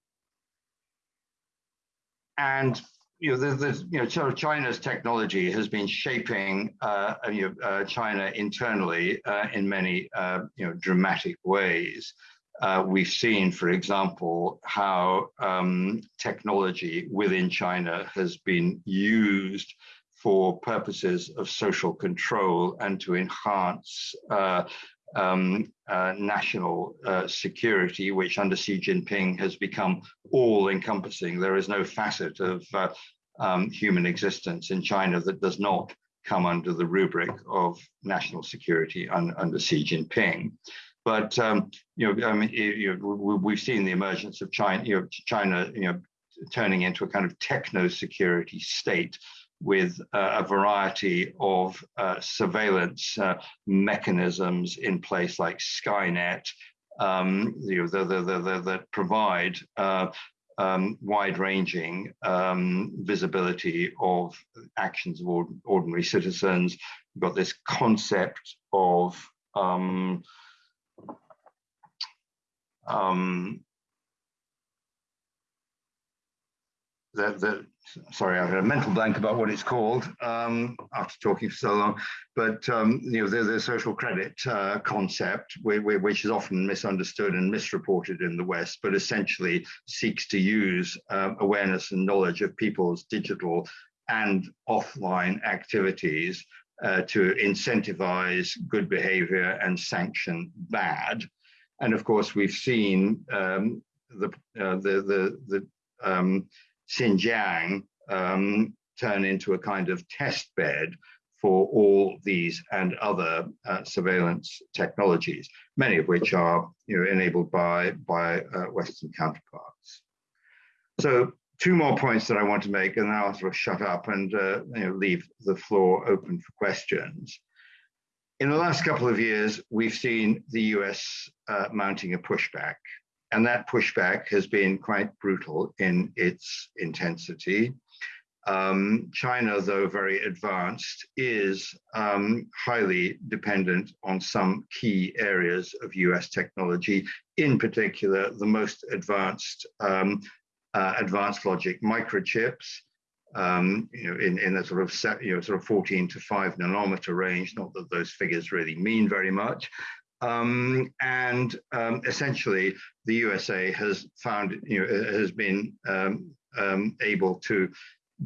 and you know, the, the, you know, sort of China's technology has been shaping uh, you know, uh, China internally uh, in many uh, you know dramatic ways. Uh, we've seen, for example, how um, technology within China has been used for purposes of social control and to enhance uh, um, uh, national uh, security, which under Xi Jinping has become all encompassing. There is no facet of uh, um, human existence in China that does not come under the rubric of national security un, under Xi Jinping. But um, you know, I mean, you know, we've seen the emergence of China, you know, China, you know, turning into a kind of techno security state with uh, a variety of uh, surveillance uh, mechanisms in place like Skynet, um, you know, that provide um, wide-ranging um, visibility of actions of ordinary citizens. We've got this concept of um, that, that sorry, I had a mental blank about what it's called um, after talking for so long. But um, you know, the, the social credit uh, concept, which is often misunderstood and misreported in the West, but essentially seeks to use uh, awareness and knowledge of people's digital and offline activities uh, to incentivize good behavior and sanction bad. And of course, we've seen um, the, uh, the the the um, Xinjiang um, turn into a kind of test bed for all these and other uh, surveillance technologies, many of which are you know, enabled by, by uh, Western counterparts. So two more points that I want to make, and then I'll sort of shut up and uh, you know, leave the floor open for questions. In the last couple of years, we've seen the US uh, mounting a pushback and that pushback has been quite brutal in its intensity. Um, China, though very advanced, is um, highly dependent on some key areas of US technology, in particular, the most advanced um, uh, advanced logic microchips, um, you know, in, in a sort of set, you know, sort of 14 to 5 nanometer range, not that those figures really mean very much, um, and um, essentially, the USA has found, you know, has been um, um, able to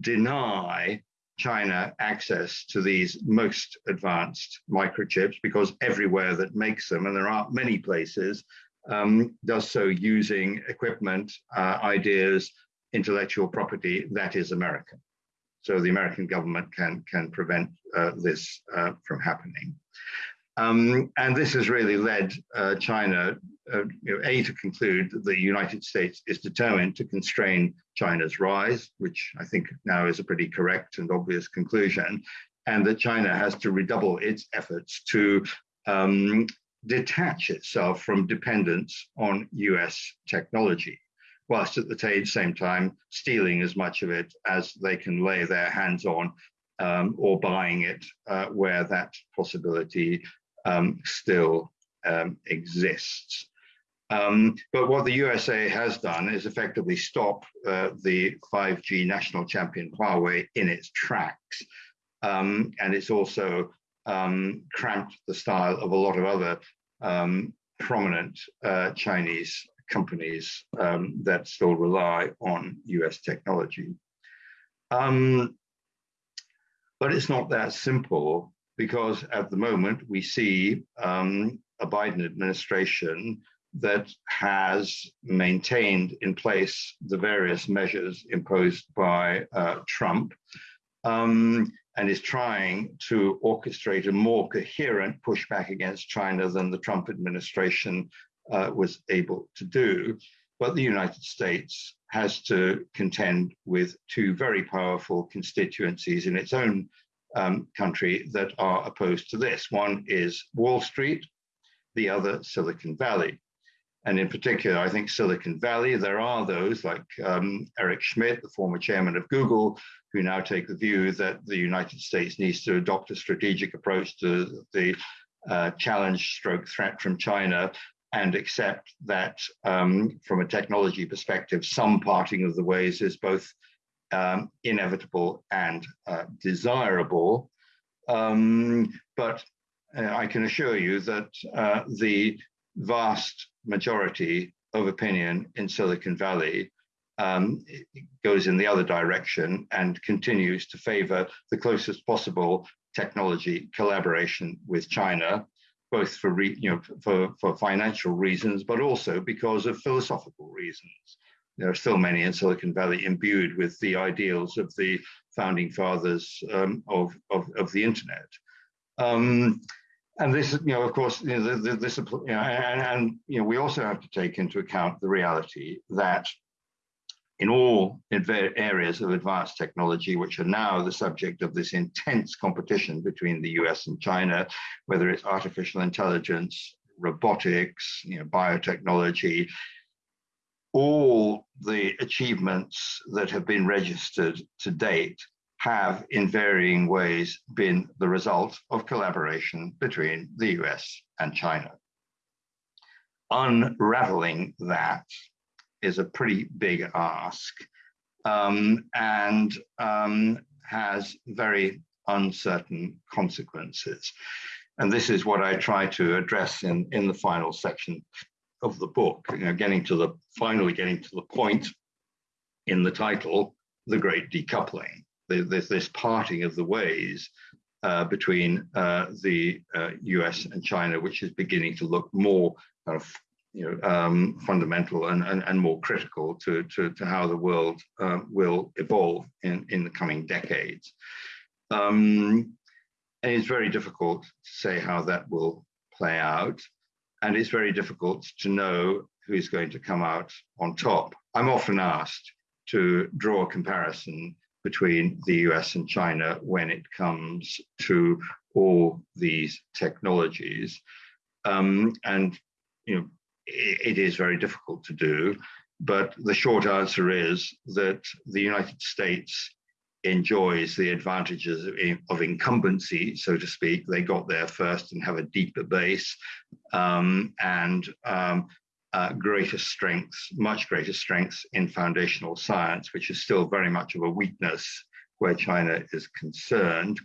deny China access to these most advanced microchips because everywhere that makes them, and there are many places, um, does so using equipment, uh, ideas, intellectual property that is American. So the American government can can prevent uh, this uh, from happening. Um, and this has really led uh, China, uh, you know, A, to conclude that the United States is determined to constrain China's rise, which I think now is a pretty correct and obvious conclusion, and that China has to redouble its efforts to um, detach itself from dependence on US technology, whilst at the same time stealing as much of it as they can lay their hands on um, or buying it uh, where that possibility um, still um, exists. Um, but what the USA has done is effectively stop uh, the 5G national champion Huawei in its tracks. Um, and it's also um, cramped the style of a lot of other um, prominent uh, Chinese companies that still rely on US technology. But it's not that simple because at the moment we see um, a Biden administration that has maintained in place the various measures imposed by uh, Trump um, and is trying to orchestrate a more coherent pushback against China than the Trump administration uh, was able to do. But the United States has to contend with two very powerful constituencies in its own um, country that are opposed to this. One is Wall Street, the other Silicon Valley. And in particular, I think Silicon Valley, there are those like um, Eric Schmidt, the former chairman of Google, who now take the view that the United States needs to adopt a strategic approach to the uh, challenge stroke threat from China and accept that um, from a technology perspective, some parting of the ways is both um, inevitable and uh, desirable. Um, but uh, I can assure you that uh, the vast majority of opinion in Silicon Valley um, goes in the other direction and continues to favor the closest possible technology collaboration with China, both for you know for, for financial reasons, but also because of philosophical reasons. There are still many in Silicon Valley imbued with the ideals of the founding fathers um, of, of, of the internet. Um, and this, you know, of course, you know, the, the, this, you know, and, and, you know, we also have to take into account the reality that in all areas of advanced technology, which are now the subject of this intense competition between the US and China, whether it's artificial intelligence, robotics, you know, biotechnology, all the achievements that have been registered to date have in varying ways been the result of collaboration between the US and China. Unraveling that is a pretty big ask um, and um, has very uncertain consequences. And this is what I try to address in, in the final section of the book, you know, getting to the, finally getting to the point in the title, The Great Decoupling, this, this parting of the ways uh, between uh, the uh, US and China, which is beginning to look more kind of you know, um, fundamental and, and, and more critical to, to, to how the world um, will evolve in, in the coming decades. Um, and it's very difficult to say how that will play out. And it's very difficult to know who's going to come out on top. I'm often asked to draw a comparison between the US and China when it comes to all these technologies. Um, and you know, it is very difficult to do. But the short answer is that the United States enjoys the advantages of, incumbency, so to speak. They got there first and have a deeper base um, and um, uh, greater strengths, much greater strengths in foundational science, which is still very much of a weakness where China is concerned.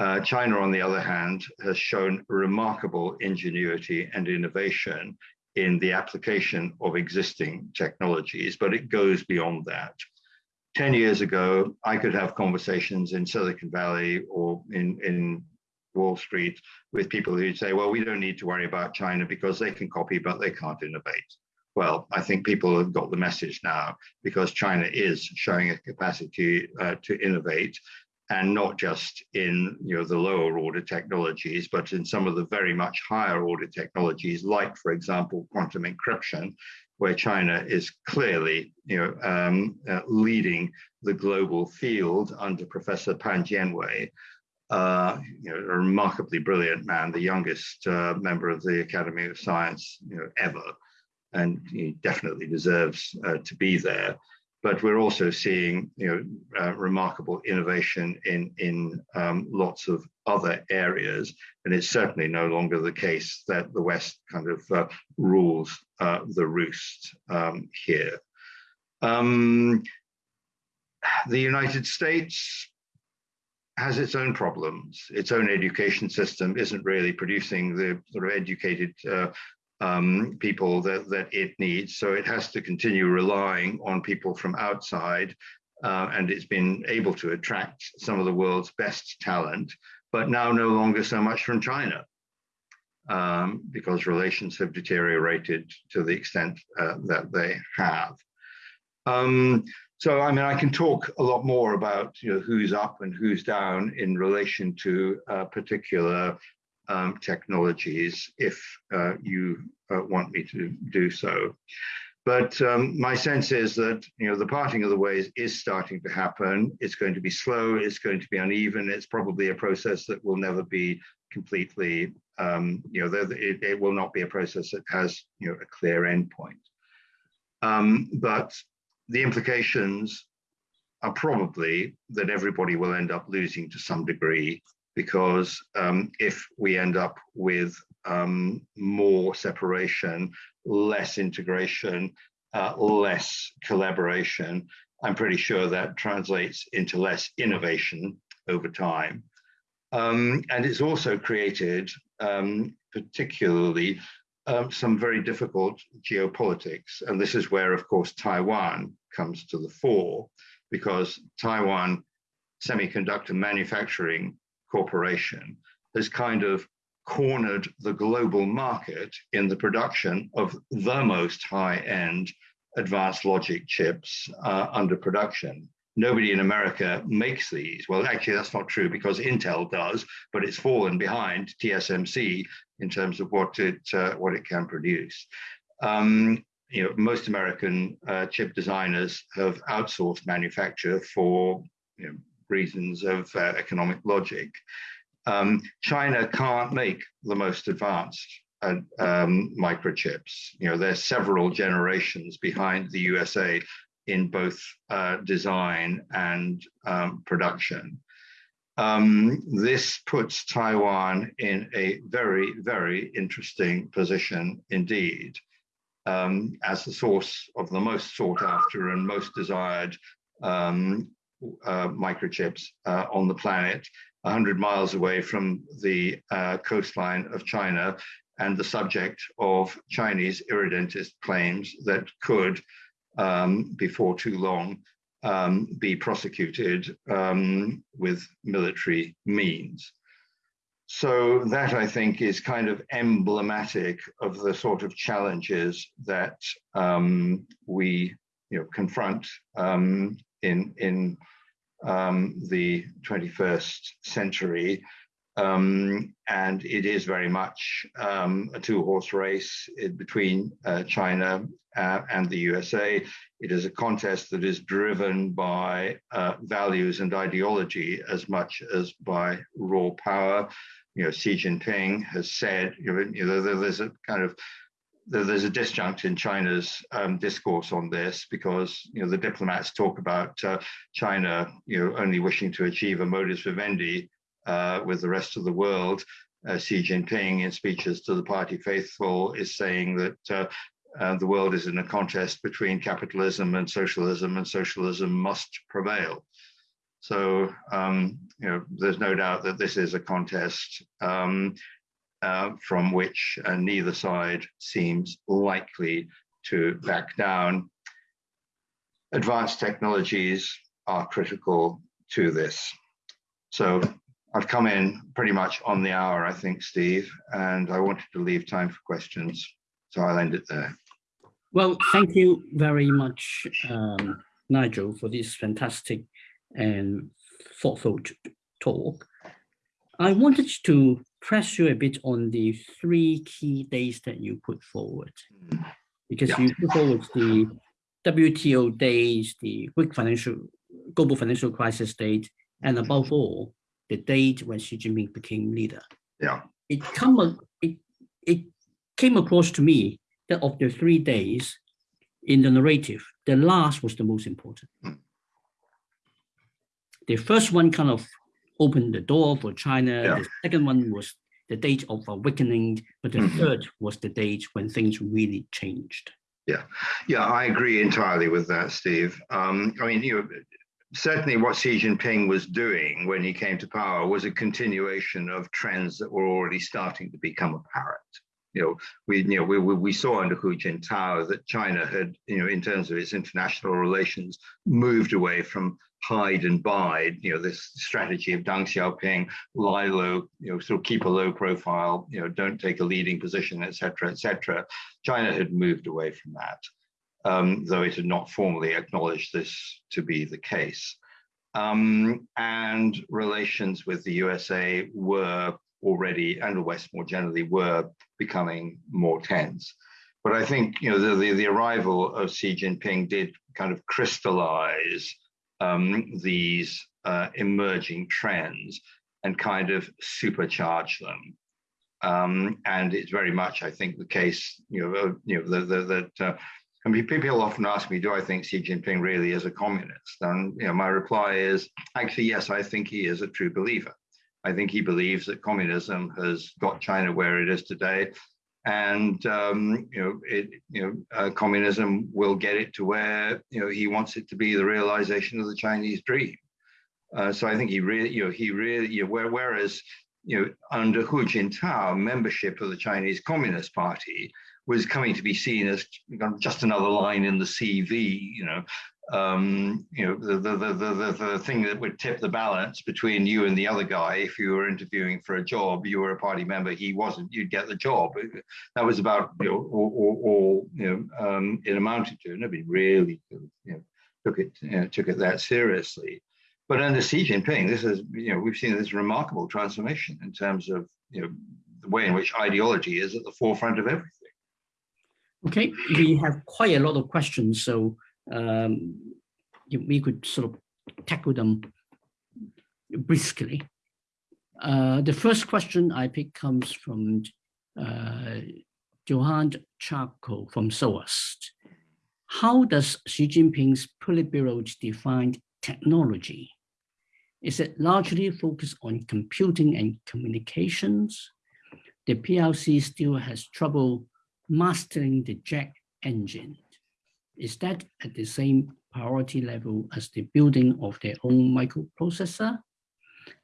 Uh, China, on the other hand, has shown remarkable ingenuity and innovation in the application of existing technologies, but it goes beyond that. 10 years ago, I could have conversations in Silicon Valley or in, in Wall Street with people who'd say, well, we don't need to worry about China because they can copy, but they can't innovate. Well, I think people have got the message now because China is showing a capacity uh, to innovate and not just in you know the lower order technologies, but in some of the very much higher order technologies, like for example quantum encryption, where China is clearly you know um, uh, leading the global field under Professor Pan Jianwei. Uh, you know, a remarkably brilliant man, the youngest uh, member of the Academy of Science you know, ever, and he definitely deserves uh, to be there but we're also seeing you know uh, remarkable innovation in in um, lots of other areas. And it's certainly no longer the case that the west kind of uh, rules uh, the roost um, here. Um, the united states has its own problems. Its own education system isn't really producing the sort of educated uh, um, people that, that it needs. So it has to continue relying on people from outside. Uh, and it's been able to attract some of the world's best talent, but now no longer so much from China. Um, because relations have deteriorated to the extent uh, that they have. Um, so, I mean, I can talk a lot more about you know, who's up and who's down in relation to uh, particular um, technologies if uh, you uh, want me to do so. But um, my sense is that you know the parting of the ways is starting to happen. It's going to be slow. It's going to be uneven. It's probably a process that will never be completely. Um, you know, it, it, will not be a process that has you know a clear endpoint. Um, but the implications are probably that everybody will end up losing to some degree because um, if we end up with um, more separation, less integration, uh, less collaboration, I'm pretty sure that translates into less innovation over time. Um, and it's also created um, particularly um, some very difficult geopolitics. And this is where, of course, Taiwan comes to the fore, because Taiwan Semiconductor Manufacturing Corporation has kind of cornered the global market in the production of the most high-end advanced logic chips uh, under production. Nobody in America makes these. Well, actually, that's not true because Intel does, but it's fallen behind TSMC in terms of what it uh, what it can produce. Um, you know, most American uh, chip designers have outsourced manufacture for you know, reasons of uh, economic logic. Um, China can't make the most advanced uh, um, microchips. You know, there's several generations behind the USA in both uh, design and um, production. Um, this puts Taiwan in a very, very interesting position indeed um, as the source of the most sought after and most desired um, uh, microchips uh, on the planet, 100 miles away from the uh, coastline of China and the subject of Chinese irredentist claims that could, um, before too long, um, be prosecuted um, with military means. So that I think is kind of emblematic of the sort of challenges that um, we you know, confront um, in, in um, the 21st century. Um, and it is very much um, a two-horse race between uh, China uh, and the USA. It is a contest that is driven by uh, values and ideology as much as by raw power. You know, Xi Jinping has said, you know, there's a kind of there's a disjunct in China's um, discourse on this because you know the diplomats talk about uh, China you know only wishing to achieve a modus vivendi uh, with the rest of the world. Uh, Xi Jinping, in speeches to the party faithful, is saying that uh, uh, the world is in a contest between capitalism and socialism, and socialism must prevail. So, um, you know, there's no doubt that this is a contest um, uh, from which uh, neither side seems likely to back down. Advanced technologies are critical to this. So I've come in pretty much on the hour, I think, Steve, and I wanted to leave time for questions. So I'll end it there. Well, thank you very much, um, Nigel, for this fantastic and thoughtful talk. I wanted to press you a bit on the three key days that you put forward, because yeah. you put forward the WTO days, the Great financial, global financial crisis date, and above all, the date when Xi Jinping became leader. Yeah. It come it it came across to me that of the three days in the narrative, the last was the most important. Mm. The first one kind of opened the door for China. Yeah. The second one was the date of awakening, but the mm -hmm. third was the date when things really changed. Yeah, yeah, I agree entirely with that, Steve. Um, I mean, you know, certainly what Xi Jinping was doing when he came to power was a continuation of trends that were already starting to become apparent. You know, we you know we we saw under Hu Jintao that China had you know in terms of its international relations moved away from hide and bide. You know, this strategy of Deng Xiaoping, lie low, you know, sort of keep a low profile. You know, don't take a leading position, etc., etc. China had moved away from that um, though it had not formally acknowledged this to be the case. Um, and relations with the USA were already, and the West more generally, were becoming more tense. But I think you know the, the, the arrival of Xi Jinping did kind of crystallize um, these uh, emerging trends and kind of supercharge them. Um, and it's very much, I think, the case, you know, you know, that uh, I mean, people often ask me, do I think Xi Jinping really is a communist? And you know, my reply is actually, yes, I think he is a true believer. I think he believes that communism has got China where it is today. And um, you know, it, you know, uh, communism will get it to where you know he wants it to be the realization of the Chinese dream. Uh, so I think he really, you know, he really, you know, where, whereas you know, under Hu Jintao, membership of the Chinese Communist Party was coming to be seen as just another line in the CV, you know, um, you know, the, the, the, the, thing that would tip the balance between you and the other guy, if you were interviewing for a job, you were a party member, he wasn't, you'd get the job. That was about, you know, all, all you know, um, it amounted to. Nobody really, you know, took it, you know, took it that seriously. But under Xi Jinping, this is, you know, we've seen this remarkable transformation in terms of, you know, the way in which ideology is at the forefront of everything. Okay, we have quite a lot of questions, so um, we could sort of tackle them briskly. Uh, the first question I pick comes from uh, Johan Charco from SOAS. How does Xi Jinping's Politburo define technology? Is it largely focused on computing and communications? The PLC still has trouble mastering the jet engine. Is that at the same priority level as the building of their own microprocessor?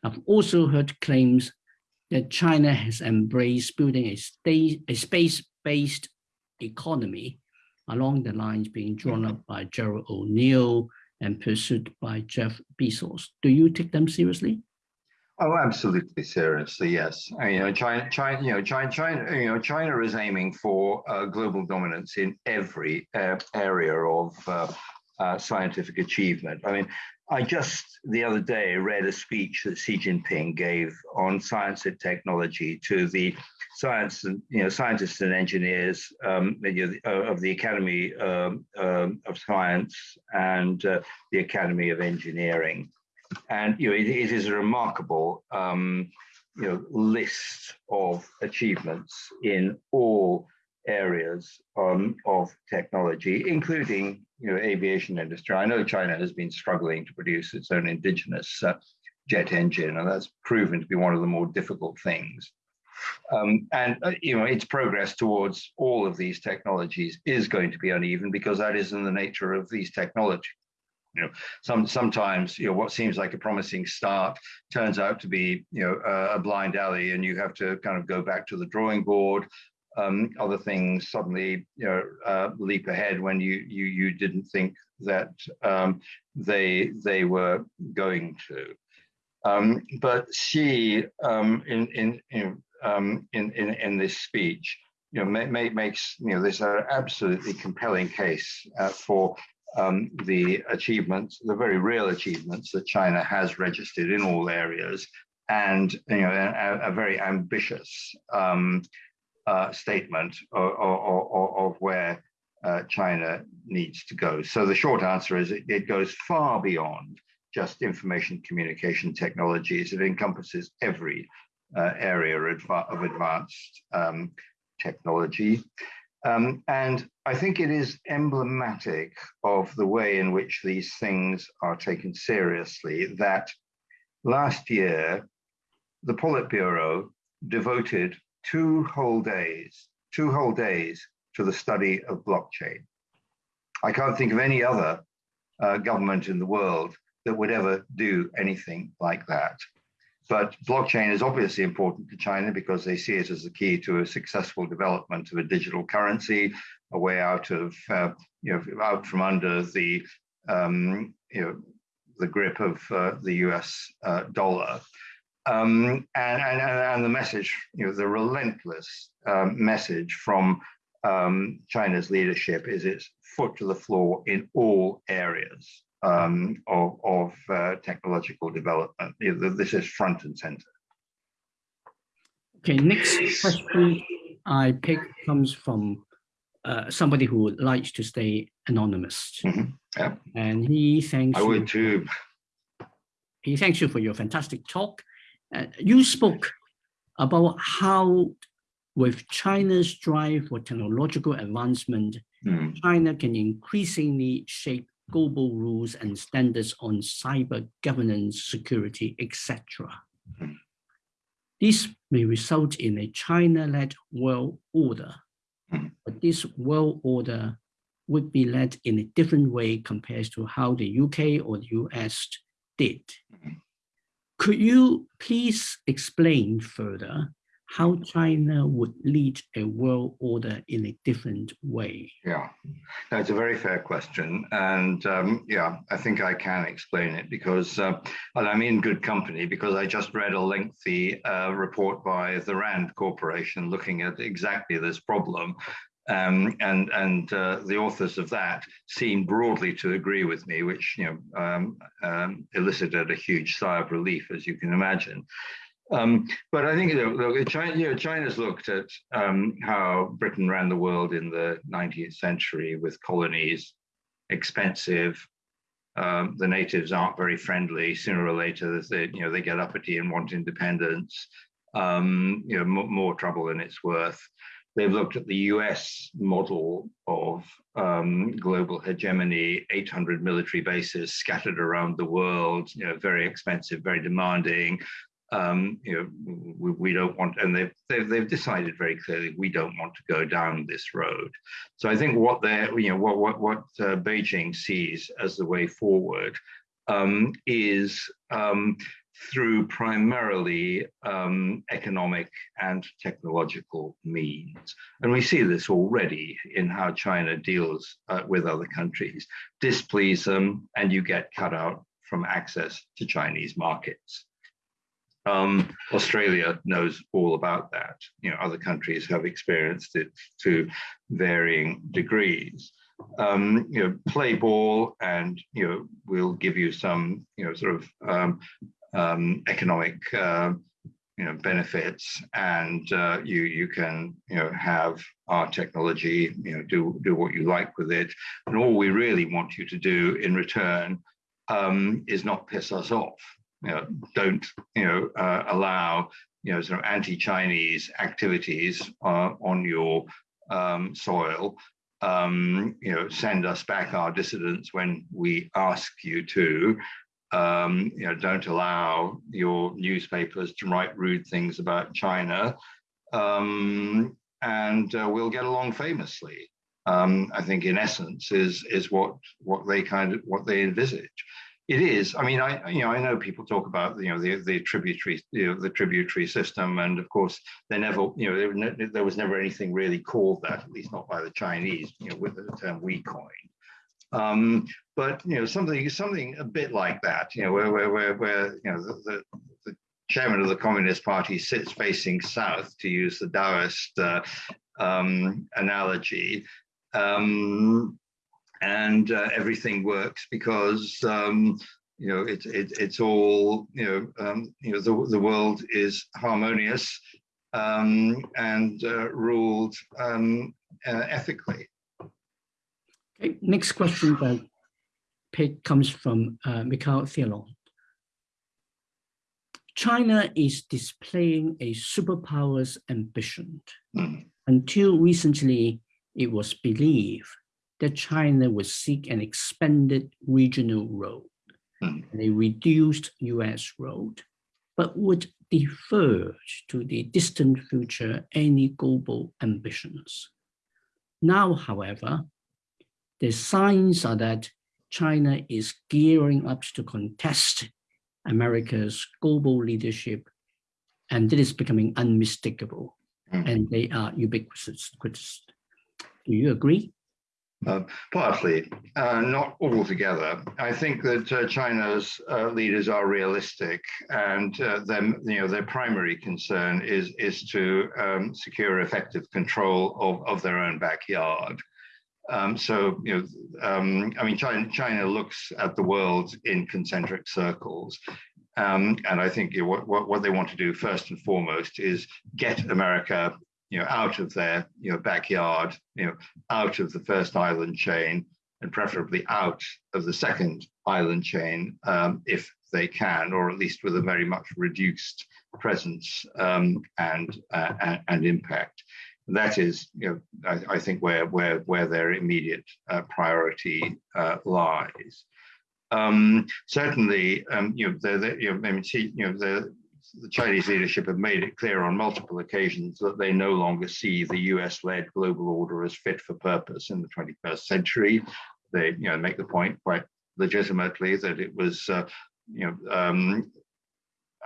I've also heard claims that China has embraced building a, a space-based economy along the lines being drawn up by Gerard O'Neill and pursued by Jeff Bezos. Do you take them seriously? Oh, absolutely, seriously, yes. you know, China, China, you know, China, China, you know, China is aiming for uh, global dominance in every uh, area of uh, uh, scientific achievement. I mean, I just the other day read a speech that Xi Jinping gave on science and technology to the science and you know scientists and engineers um, of the Academy um, um, of Science and uh, the Academy of Engineering and you know, it, it is a remarkable um, you know, list of achievements in all areas um, of technology, including you know, aviation industry. I know China has been struggling to produce its own indigenous uh, jet engine, and that's proven to be one of the more difficult things. Um, and uh, you know, its progress towards all of these technologies is going to be uneven because that is in the nature of these technologies you know some sometimes you know what seems like a promising start turns out to be you know a, blind alley and you have to kind of go back to the drawing board. Um, other things suddenly you know uh, leap ahead when you you you didn't think that um, they they were going to. Um, but Xi um, in in in, um, in in in this speech you know, makes you know this an absolutely compelling case uh, for um, the achievements, the very real achievements that China has registered in all areas, and you know a, a very ambitious um, uh, statement of, of, of where uh, China needs to go. So the short answer is it, it goes far beyond just information communication technologies. It encompasses every uh, area of advanced um, technology. Um, and I think it is emblematic of the way in which these things are taken seriously that last year, the Politburo devoted two whole days, two whole days to the study of blockchain. I can't think of any other uh, government in the world that would ever do anything like that. But blockchain is obviously important to China because they see it as the key to a successful development of a digital currency, a way out of, uh, you know, out from under the, um, you know, the grip of uh, the US uh, dollar. Um, and, and, and the message, you know, the relentless um, message from um, China's leadership is its foot to the floor in all areas um, of, of uh, technological development. This is front and center. Okay, next question I pick comes from uh, somebody who likes to stay anonymous. Mm -hmm. yeah. And he thanks I would too. He thanks you for your fantastic talk. Uh, you spoke about how with China's drive for technological advancement, mm. China can increasingly shape global rules and standards on cyber governance, security, etc. This may result in a China-led world order. But this world order would be led in a different way compared to how the UK or the US did. Could you please explain further how China would lead a world order in a different way? Yeah, that's a very fair question. And um, yeah, I think I can explain it because, uh, I'm in good company because I just read a lengthy uh, report by the RAND Corporation looking at exactly this problem. Um, and and uh, the authors of that seem broadly to agree with me, which you know um, um, elicited a huge sigh of relief, as you can imagine. Um, but I think you know, China, you know, China's looked at um, how Britain ran the world in the 19th century with colonies, expensive. Um, the natives aren't very friendly. Sooner or later, they, you know, they get uppity and want independence. Um, you know, more trouble than it's worth. They've looked at the US model of um, global hegemony, 800 military bases scattered around the world, you know, very expensive, very demanding, um, you know, we, we, don't want, and they've, they've, they've decided very clearly we don't want to go down this road. So I think what they're, you know, what what what uh, Beijing sees as the way forward um, is um, through primarily um, economic and technological means. And we see this already in how China deals uh, with other countries. Displease them, and you get cut out from access to Chinese markets. Um, Australia knows all about that. You know, other countries have experienced it to varying degrees. Um, you know, play ball, and you know, we'll give you some, you know, sort of um, um economic, uh, you know, benefits, and uh, you you can, you know, have our technology, you know, do do what you like with it, and all we really want you to do in return um, is not piss us off you know, don't you know uh, allow you know sort of anti-Chinese activities uh, on your um, soil. Um, you know, send us back our dissidents when we ask you to. Um, you know, don't allow your newspapers to write rude things about China, um, and uh, we'll get along famously. Um, I think, in essence, is is what what they kind of what they envisage. It is. I mean, I you know I know people talk about you know the the tributary you know the tributary system, and of course they never you know there, there was never anything really called that, at least not by the Chinese, you know, with the term we coined. Um, but you know something something a bit like that, you know, where where where, where you know the, the, the chairman of the Communist Party sits facing south, to use the Taoist uh, um, analogy. Um, and uh, everything works because um, you know it, it, it's all you know um, you know the, the world is harmonious um, and uh, ruled um, uh, ethically. Okay, next question by comes from uh, Mikhail Thielon. China is displaying a superpower's ambition. Mm. Until recently, it was believed that China would seek an expanded regional role mm. and a reduced US role, but would defer to the distant future any global ambitions. Now, however, the signs are that China is gearing up to contest America's global leadership, and it is becoming unmistakable, mm. and they are ubiquitous. Do you agree? Uh, partly, uh, not altogether. I think that uh, China's uh, leaders are realistic, and uh, them, you know, their primary concern is is to um, secure effective control of, of their own backyard. Um, so, you know, um, I mean, China, China looks at the world in concentric circles. Um, and I think you know, what, what they want to do first and foremost is get America you know, out of their you know backyard, you know, out of the first island chain, and preferably out of the second island chain um, if they can, or at least with a very much reduced presence um, and, uh, and, and impact. That is, you know, I, I, think where where where their immediate uh, priority uh, lies. Um, certainly, um, you know, the, the, you know, I mean, you know, the the Chinese leadership have made it clear on multiple occasions that they no longer see the US-led global order as fit for purpose in the 21st century. They, you know, make the point quite legitimately that it was, uh, you know, um,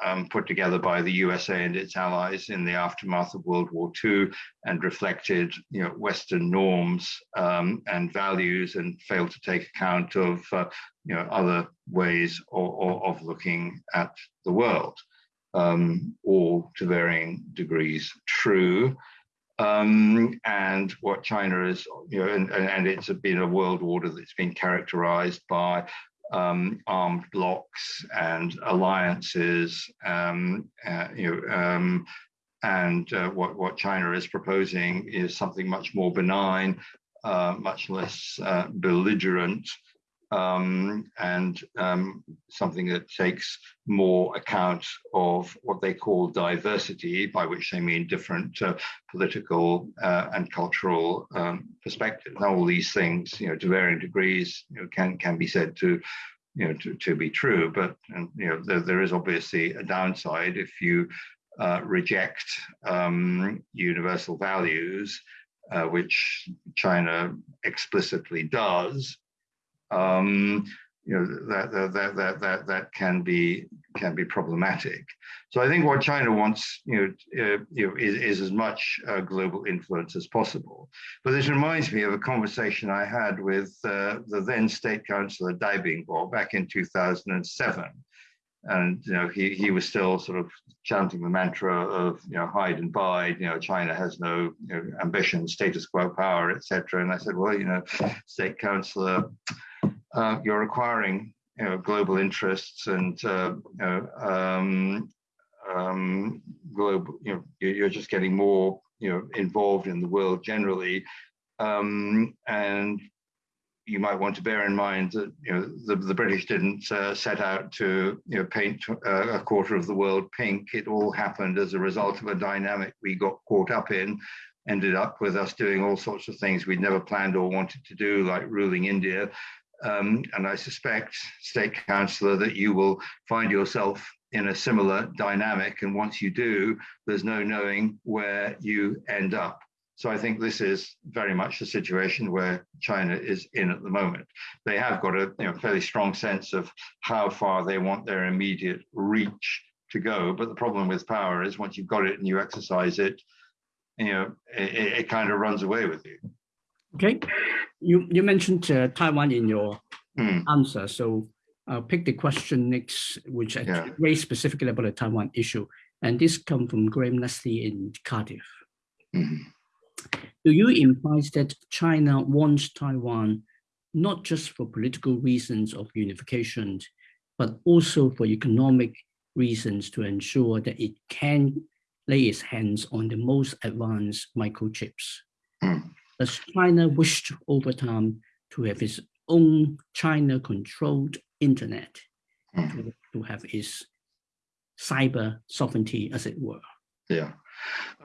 um, put together by the USA and its allies in the aftermath of World War II and reflected you know, Western norms um, and values and failed to take account of uh, you know, other ways of, of looking at the world, um, all to varying degrees true. Um, and what China is, you know, and, and, it's been a world order that's been characterized by um, armed blocs and alliances, um, uh, you know, um, and uh, what, what China is proposing is something much more benign, uh, much less uh, belligerent, um, and um, something that takes more account of what they call diversity, by which they mean different uh, political uh, and cultural um, perspectives. Now, all these things, you know, to varying degrees, you know, can can be said to, you know, to, to be true. But and, you know, there, there is obviously a downside if you uh, reject um, universal values, uh, which China explicitly does um, you know that, that that that that can be can be problematic. So I think what China wants, you know, uh, you know is, is as much uh, global influence as possible. But this reminds me of a conversation I had with uh, the then State Councillor Dai Bingguo back in 2007. And you know he he was still sort of chanting the mantra of you know hide and bide. You know China has no you know, ambition, status quo power, etc. And I said, well, you know, State Councillor uh, you're acquiring you know, global interests and uh, you know, um, um, global, you know, you're just getting more, you know, involved in the world generally. Um, and you might want to bear in mind that you know the, the British didn't uh, set out to you know paint uh, a quarter of the world pink. It all happened as a result of a dynamic we got caught up in, ended up with us doing all sorts of things we'd never planned or wanted to do, like ruling India, um, and I suspect, State Councillor, that you will find yourself in a similar dynamic. And once you do, there's no knowing where you end up. So I think this is very much the situation where China is in at the moment. They have got a you know, fairly strong sense of how far they want their immediate reach to go. But the problem with power is once you've got it and you exercise it, you know, it, it kind of runs away with you. Okay, you you mentioned uh, Taiwan in your mm. answer, so I'll pick the question next, which yeah. raised specifically about the Taiwan issue, and this comes from Graham Leslie in Cardiff. Mm. Do you imply that China wants Taiwan not just for political reasons of unification, but also for economic reasons to ensure that it can lay its hands on the most advanced microchips? Mm as China wished over time to have its own China-controlled internet, mm. to, to have its cyber sovereignty, as it were. Yeah.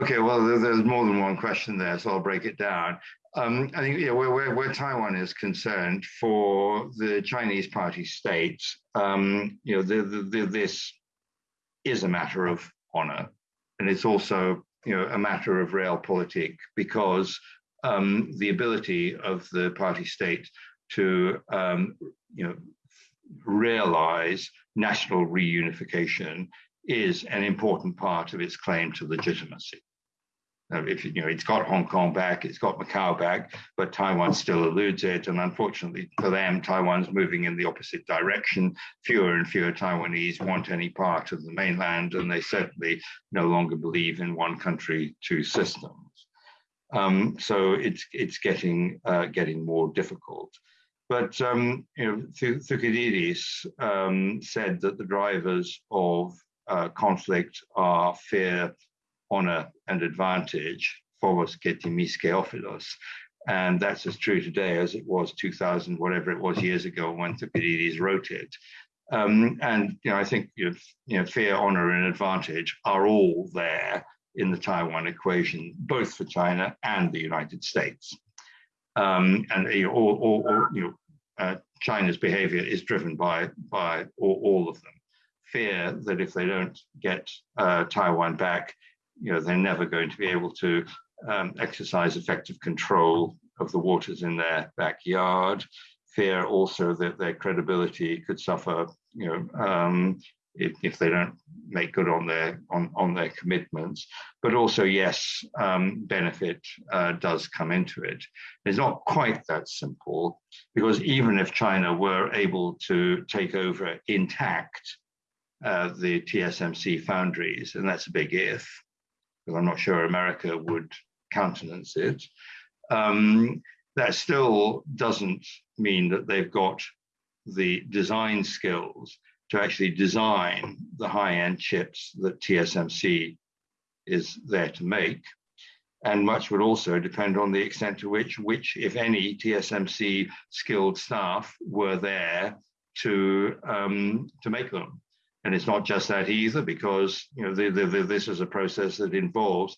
Okay, well, there's more than one question there, so I'll break it down. Um, I think yeah, where, where, where, Taiwan is concerned, for the Chinese party state, um, you know, the, the, the, this is a matter of honor, and it's also you know a matter of realpolitik because um, the ability of the party state to um, you know realize national reunification is an important part of its claim to legitimacy. Now, if you know, it's got Hong Kong back, it's got Macau back, but Taiwan still eludes it. And unfortunately for them, Taiwan's moving in the opposite direction. Fewer and fewer Taiwanese want any part of the mainland, and they certainly no longer believe in one country, two systems. Um, so it's it's getting uh, getting more difficult. But um, you know, Thucydides um, said that the drivers of uh, conflict are fear, honor, and advantage. Phobos ke ophilos. And that's as true today as it was 2000, whatever it was years ago when Thucydides wrote it. Um, and you know, I think you know, fear, honor, and advantage are all there in the Taiwan equation, both for China and the United States. Um, and all, all, all, you know, uh, China's behavior is driven by, by all, all, of them. fear that if they don't get uh, Taiwan back, you know, they're never going to be able to um, exercise effective control of the waters in their backyard. Fear also that their credibility could suffer, you know, um, if, if they don't make good on their on, on their commitments. But also, yes, um, benefit uh, does come into it. It's not quite that simple because even if China were able to take over intact uh, the TSMC foundries, and that's a big if, because I'm not sure America would countenance it. Um, that still doesn't mean that they've got the design skills to actually design the high-end chips that TSMC is there to make. And much would also depend on the extent to which, which, if any, TSMC skilled staff were there to um, to make them. And it's not just that either, because you know the, the, the, this is a process that involves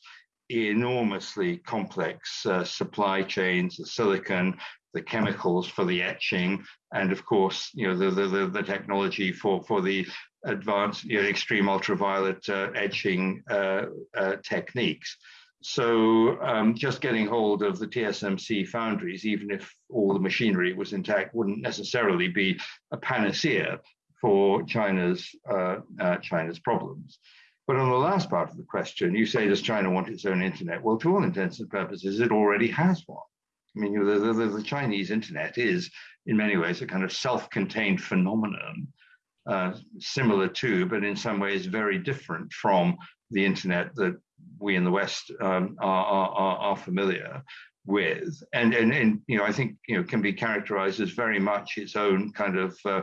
enormously complex uh, supply chains, the silicon, the chemicals for the etching, and of course, you know, the the, the technology for for the advanced, you know, extreme ultraviolet uh, etching uh, uh, techniques. So um, just getting hold of the TSMC foundries, even if all the machinery was intact, wouldn't necessarily be a panacea for China's uh, uh, China's problems. But on the last part of the question, you say, does China want its own internet? Well, to all intents and purposes, it already has one. I mean, the, the, the Chinese internet is, in many ways, a kind of self-contained phenomenon, uh, similar to, but in some ways very different from the internet that we in the West um, are, are, are, familiar with. And, and, and, you know, I think, you know, can be characterized as very much its own kind of, uh,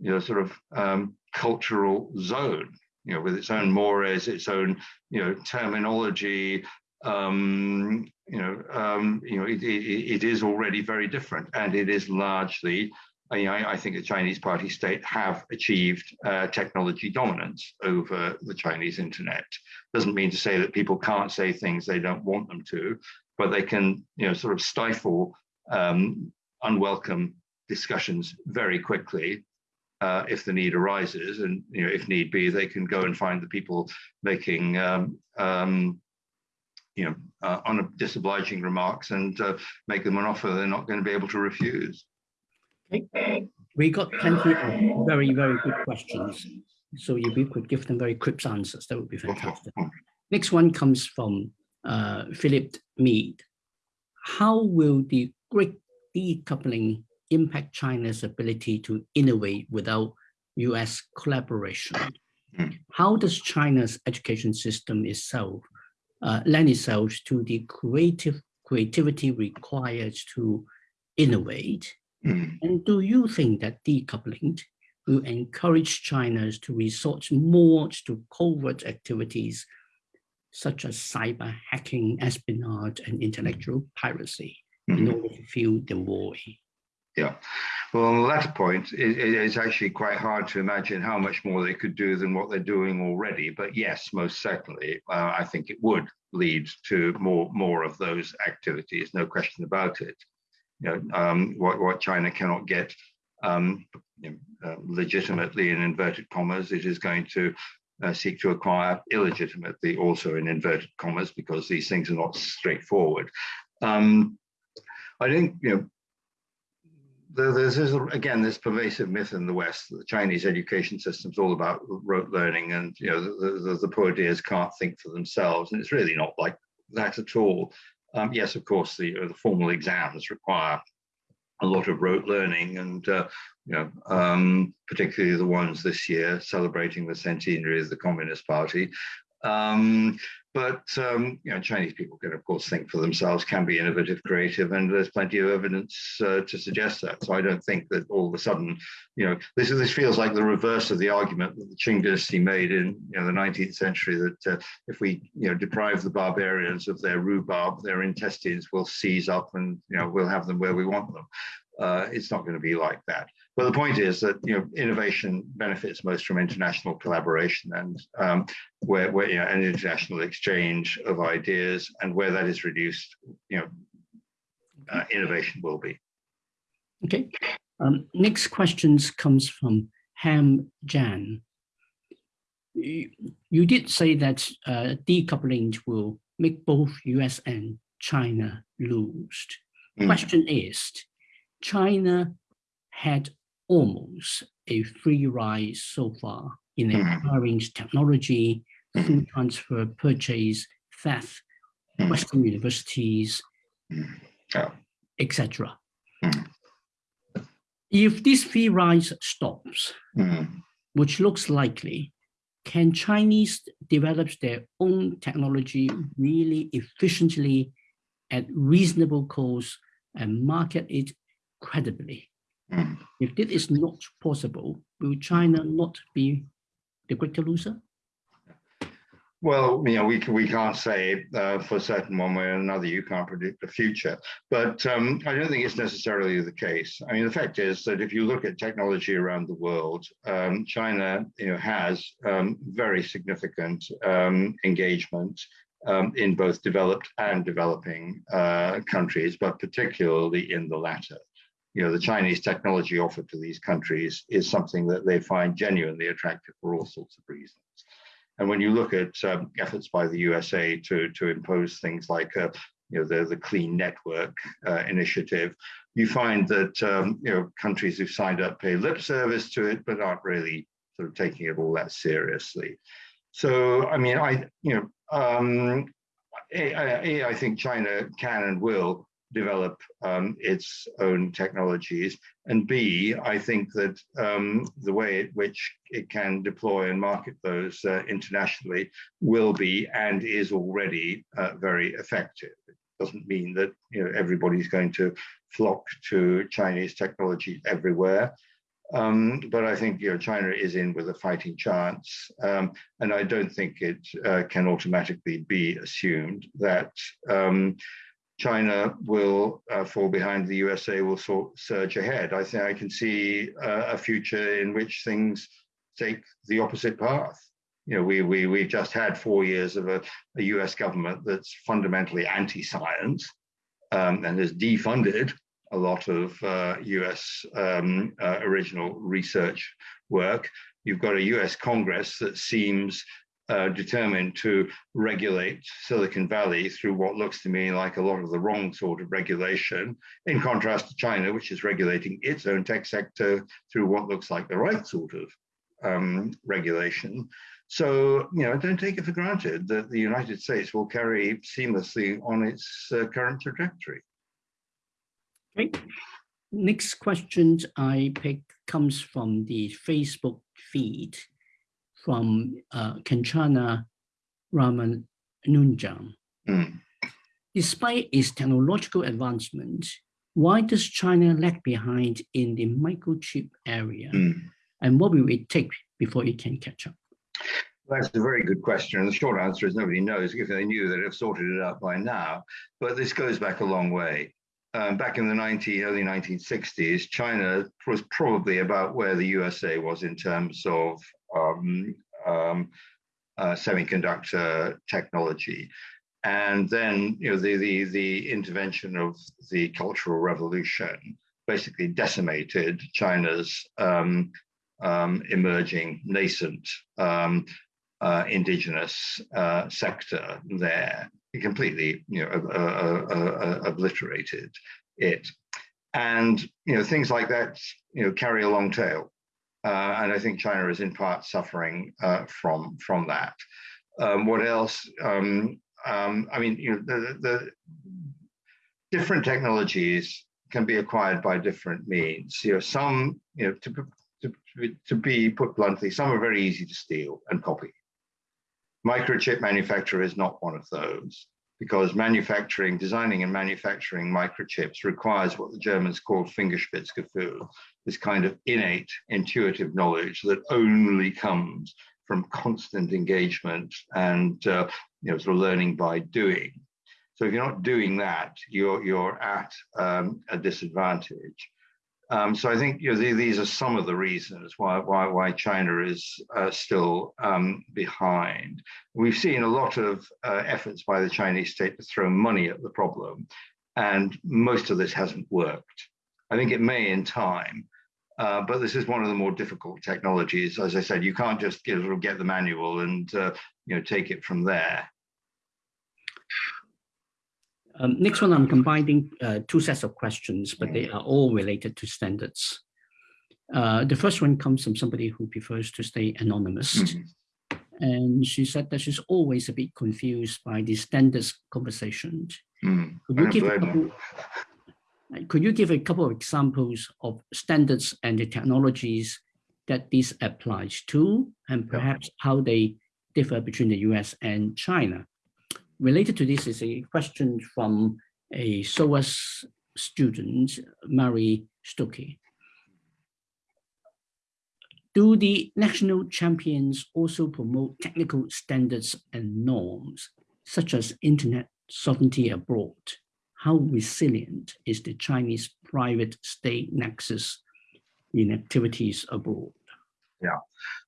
you know, sort of um, cultural zone, you know, with its own mores, its own, you know, terminology, um, you know, um, you know, it, it, it is already very different, and it is largely. I, I think the Chinese Party state have achieved uh, technology dominance over the Chinese internet. Doesn't mean to say that people can't say things they don't want them to, but they can, you know, sort of stifle um, unwelcome discussions very quickly uh, if the need arises, and you know, if need be, they can go and find the people making um, um, you know, uh, on disobliging remarks and uh, make them an offer they're not going to be able to refuse. Okay. We got plenty of very, very good questions. So if you could give them very quick answers, that would be fantastic. Next one comes from uh, Philip Mead. How will the great decoupling impact China's ability to innovate without US collaboration? Hmm. How does China's education system itself uh, lend itself to the creative creativity required to innovate? Mm. And do you think that decoupling will encourage China to resort more to covert activities such as cyber hacking, espionage, and intellectual piracy mm. in hmm. order to fuel the war? Yeah. Well, on the latter point, it, it's actually quite hard to imagine how much more they could do than what they're doing already. But yes, most certainly, uh, I think it would lead to more more of those activities. No question about it. You know, um, what what China cannot get um, you know, uh, legitimately in inverted commas, it is going to uh, seek to acquire illegitimately, also in inverted commas, because these things are not straightforward. Um, I think you know there's, there's again this pervasive myth in the West that the Chinese education system is all about rote learning, and you know the, the, the poor dears can't think for themselves, and it's really not like that at all. Um, yes, of course, the, the formal exams require a lot of rote learning, and uh, you know, um, particularly the ones this year celebrating the centenary of the Communist Party. Um, but um, you know, Chinese people can, of course, think for themselves, can be innovative, creative, and there's plenty of evidence uh, to suggest that. So I don't think that all of a sudden, you know, this this feels like the reverse of the argument that the Qing dynasty made in you know the 19th century that uh, if we you know deprive the barbarians of their rhubarb, their intestines will seize up, and you know we'll have them where we want them. Uh, it's not going to be like that. But the point is that you know innovation benefits most from international collaboration and um, where, where you know, an international exchange of ideas and where that is reduced, you know, uh, innovation will be. Okay. Um, next questions comes from Ham Jan. you, you did say that uh, decoupling will make both US and China lose. Mm. Question is, China had almost a free ride so far in acquiring technology mm. through transfer, purchase, theft, mm. Western universities, oh. etc. If this free rise stops, which looks likely, can Chinese develop their own technology really efficiently at reasonable cost and market it credibly? Mm. If this is not possible, will China not be the greater loser? Well, you know, we we can't say uh, for certain one way or another. You can't predict the future, but um, I don't think it's necessarily the case. I mean, the fact is that if you look at technology around the world, um, China, you know, has um, very significant um, engagement um, in both developed and developing uh, countries, but particularly in the latter. You know, the Chinese technology offered to these countries is something that they find genuinely attractive for all sorts of reasons. And when you look at um, efforts by the USA to, to impose things like uh, you know, the, the Clean Network uh, initiative, you find that um, you know, countries who've signed up pay lip service to it, but aren't really sort of taking it all that seriously. So, I mean, I, you know, um, I think China can and will develop um, its own technologies. And B, I think that um, the way in which it can deploy and market those uh, internationally will be and is already uh, very effective. It doesn't mean that you know everybody's going to flock to Chinese technology everywhere. Um, but I think you know China is in with a fighting chance, um, and I don't think it uh, can automatically be assumed that um, China will uh, fall behind, the USA will sort, surge ahead. I think I can see uh, a future in which things take the opposite path. You know, we, we, we've just had four years of a, a US government that's fundamentally anti-science um, and has defunded a lot of uh, US um, uh, original research work. You've got a US Congress that seems uh, determined to regulate Silicon Valley through what looks to me like a lot of the wrong sort of regulation, in contrast to China, which is regulating its own tech sector through what looks like the right sort of um, regulation. So, you know, don't take it for granted that the United States will carry seamlessly on its uh, current trajectory. Okay. Next question I pick comes from the Facebook feed from uh, Kanchana Ramanunjam. Mm. Despite its technological advancement, why does China lag behind in the microchip area? Mm. And what will it take before it can catch up? That's a very good question. And the short answer is nobody knows. If they knew, they'd have sorted it out by now. But this goes back a long way. Um, back in the 19, early 1960s, China was probably about where the USA was in terms of um, um, uh, semiconductor technology. And then, you know, the, the, the intervention of the Cultural Revolution basically decimated China's um, um, emerging nascent um, uh, indigenous uh, sector there. It completely, you know, uh, uh, uh, obliterated it. And, you know, things like that, you know, carry a long tail. Uh, and I think China is in part suffering uh, from from that. Um, what else? Um, um, I mean, you know, the, the, different technologies can be acquired by different means. You know, some, you know, to, to, to be put bluntly, some are very easy to steal and copy. Microchip manufacture is not one of those because manufacturing, designing and manufacturing microchips requires what the Germans call Fingerspitzengefühl, this kind of innate intuitive knowledge that only comes from constant engagement and uh, you know, sort of learning by doing. So if you're not doing that, you're, you're at um, a disadvantage. Um, so I think you know, these are some of the reasons why why, why China is uh, still um, behind. We've seen a lot of uh, efforts by the Chinese state to throw money at the problem, and most of this hasn't worked. I think it may in time, Uh, but this is one of the more difficult technologies. As I said, you can't just get, get the manual and uh, you know take it from there. Um, next one, I'm combining uh, two sets of questions, but they are all related to standards. Uh, the first one comes from somebody who prefers to stay anonymous. Mm -hmm. And she said that she's always a bit confused by the standards conversations. Mm, could, you give a couple, could you give a couple of examples of standards and the technologies that this applies to, and perhaps how they differ between the US and China? Related to this is a question from a SOAS student, Mary Stuckey. Do the national champions also promote technical standards and norms, such as internet sovereignty abroad? How resilient is the Chinese private state nexus in activities abroad? Yeah.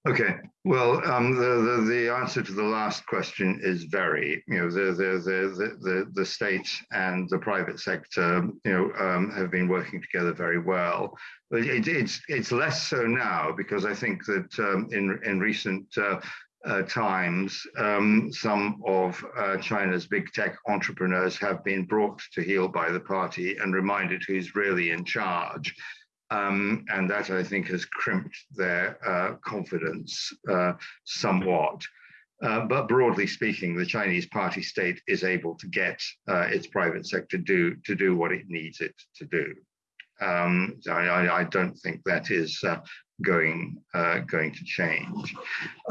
Okay. Well, um, the, the, the answer to the last question is very. You know, the the the the the state and the private sector, you know, um, have been working together very well. But it, it's it's less so now because I think that um, in in recent uh, uh, times, um, some of uh, China's big tech entrepreneurs have been brought to heel by the party and reminded who's really in charge. Um, and that I think has crimped their uh, confidence uh, somewhat. Uh, but broadly speaking, the Chinese party state is able to get uh, its private sector do, to do what it needs it to do. Um, I, I, don't think that is uh, going uh, going to change.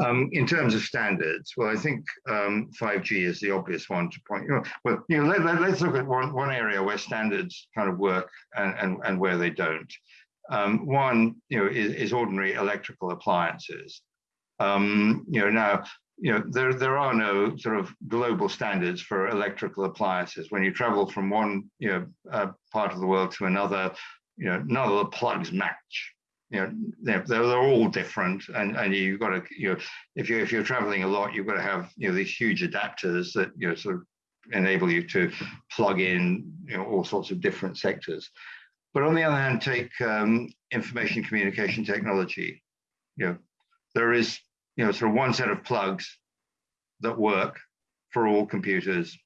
Um, in terms of standards, well, I think um, 5G is the obvious one to point. You know, well, you know, let, us let, look at one, one area where standards kind of work and, and, and where they don't. Um, one, you know, is, is ordinary electrical appliances. Um, you know, now, you know, there, there are no sort of global standards for electrical appliances. When you travel from one, you know, uh, part of the world to another, you know, none of the plugs match. You know, they're, they're all different, and and you've got to, you know, if you if you're traveling a lot, you've got to have, you know, these huge adapters that you know sort of enable you to plug in, you know, all sorts of different sectors. But on the other hand, take um, information communication technology. You know, there is you know sort of one set of plugs that work for all computers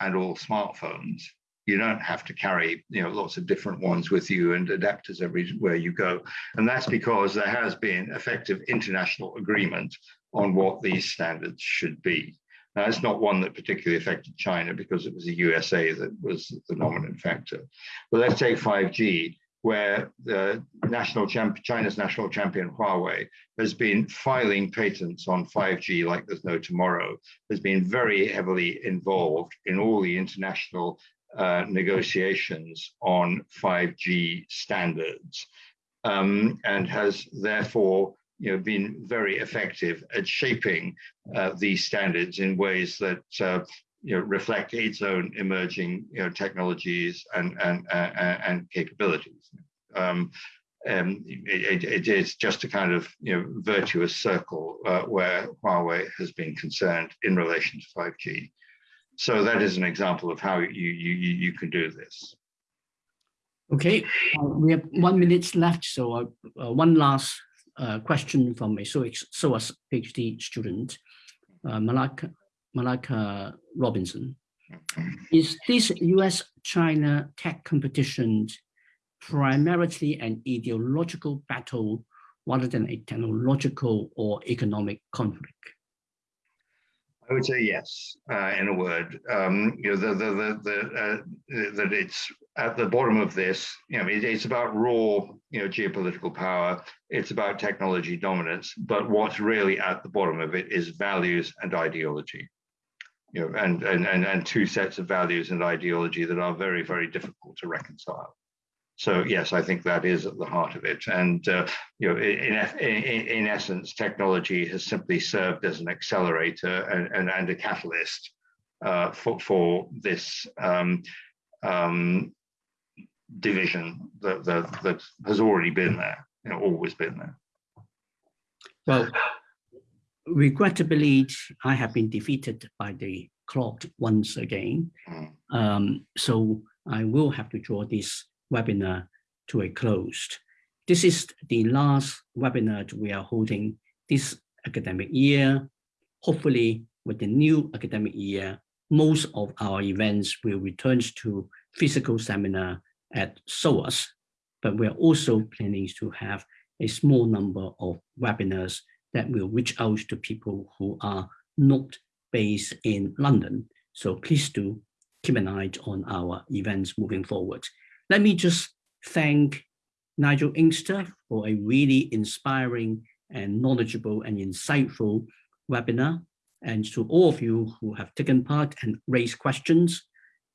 and all smartphones. You don't have to carry you know lots of different ones with you and adapters everywhere you go, and that's because there has been effective international agreement on what these standards should be. Now, it's not one that particularly affected China because it was the USA that was the dominant factor. But let's take 5G, where national China's national champion Huawei has been filing patents on 5G like there's no tomorrow, has been very heavily involved in all the international uh, negotiations on 5G standards, um, and has therefore you know, been very effective at shaping uh, these standards in ways that uh, you know, reflect its own emerging you know, technologies and, and, uh, and capabilities. Um, um, it, it is just a kind of you know, virtuous circle uh, where Huawei has been concerned in relation to 5G. So that is an example of how you, you, you can do this. Okay, uh, we have one minute left, so uh, one last uh, question from a SOAS PhD student, uh, Malaka, Malaka Robinson. Is this US-China tech competition primarily an ideological battle rather than a technological or economic conflict? I would say yes, uh, in a word. Um, you know, the, the, the, the uh, that it's at the bottom of this. You know, it, it's about raw, you know, geopolitical power. It's about technology dominance. But what's really at the bottom of it is values and ideology. You know, and and and and two sets of values and ideology that are very very difficult to reconcile. So yes, I think that is at the heart of it. And uh, you know, in, in, in, essence, technology has simply served as an accelerator and, and, and a catalyst uh, for, for this um, um, division that, that, that has already been there, you know, always been there. Well, regrettably, I have been defeated by the clock once again. Mm. Um, so I will have to draw this webinar to a close. this is the last webinar we are holding this academic year. Hopefully, with the new academic year, most of our events will return to physical seminar at SOAS, but we're also planning to have a small number of webinars that will reach out to people who are not based in London. So please do keep an eye on our events moving forward. Let me just thank Nigel Inkster for a really inspiring and knowledgeable and insightful webinar. And to all of you who have taken part and raised questions,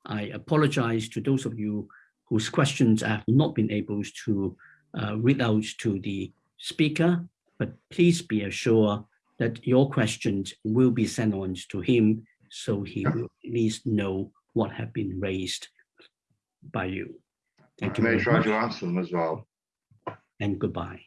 I apologize to those of you whose questions I have not been able to uh, read out to the speaker, but please be assured that your questions will be sent on to him so he will at least know what have been raised by you. Thank you. I may very try much, to answer them as well. and goodbye.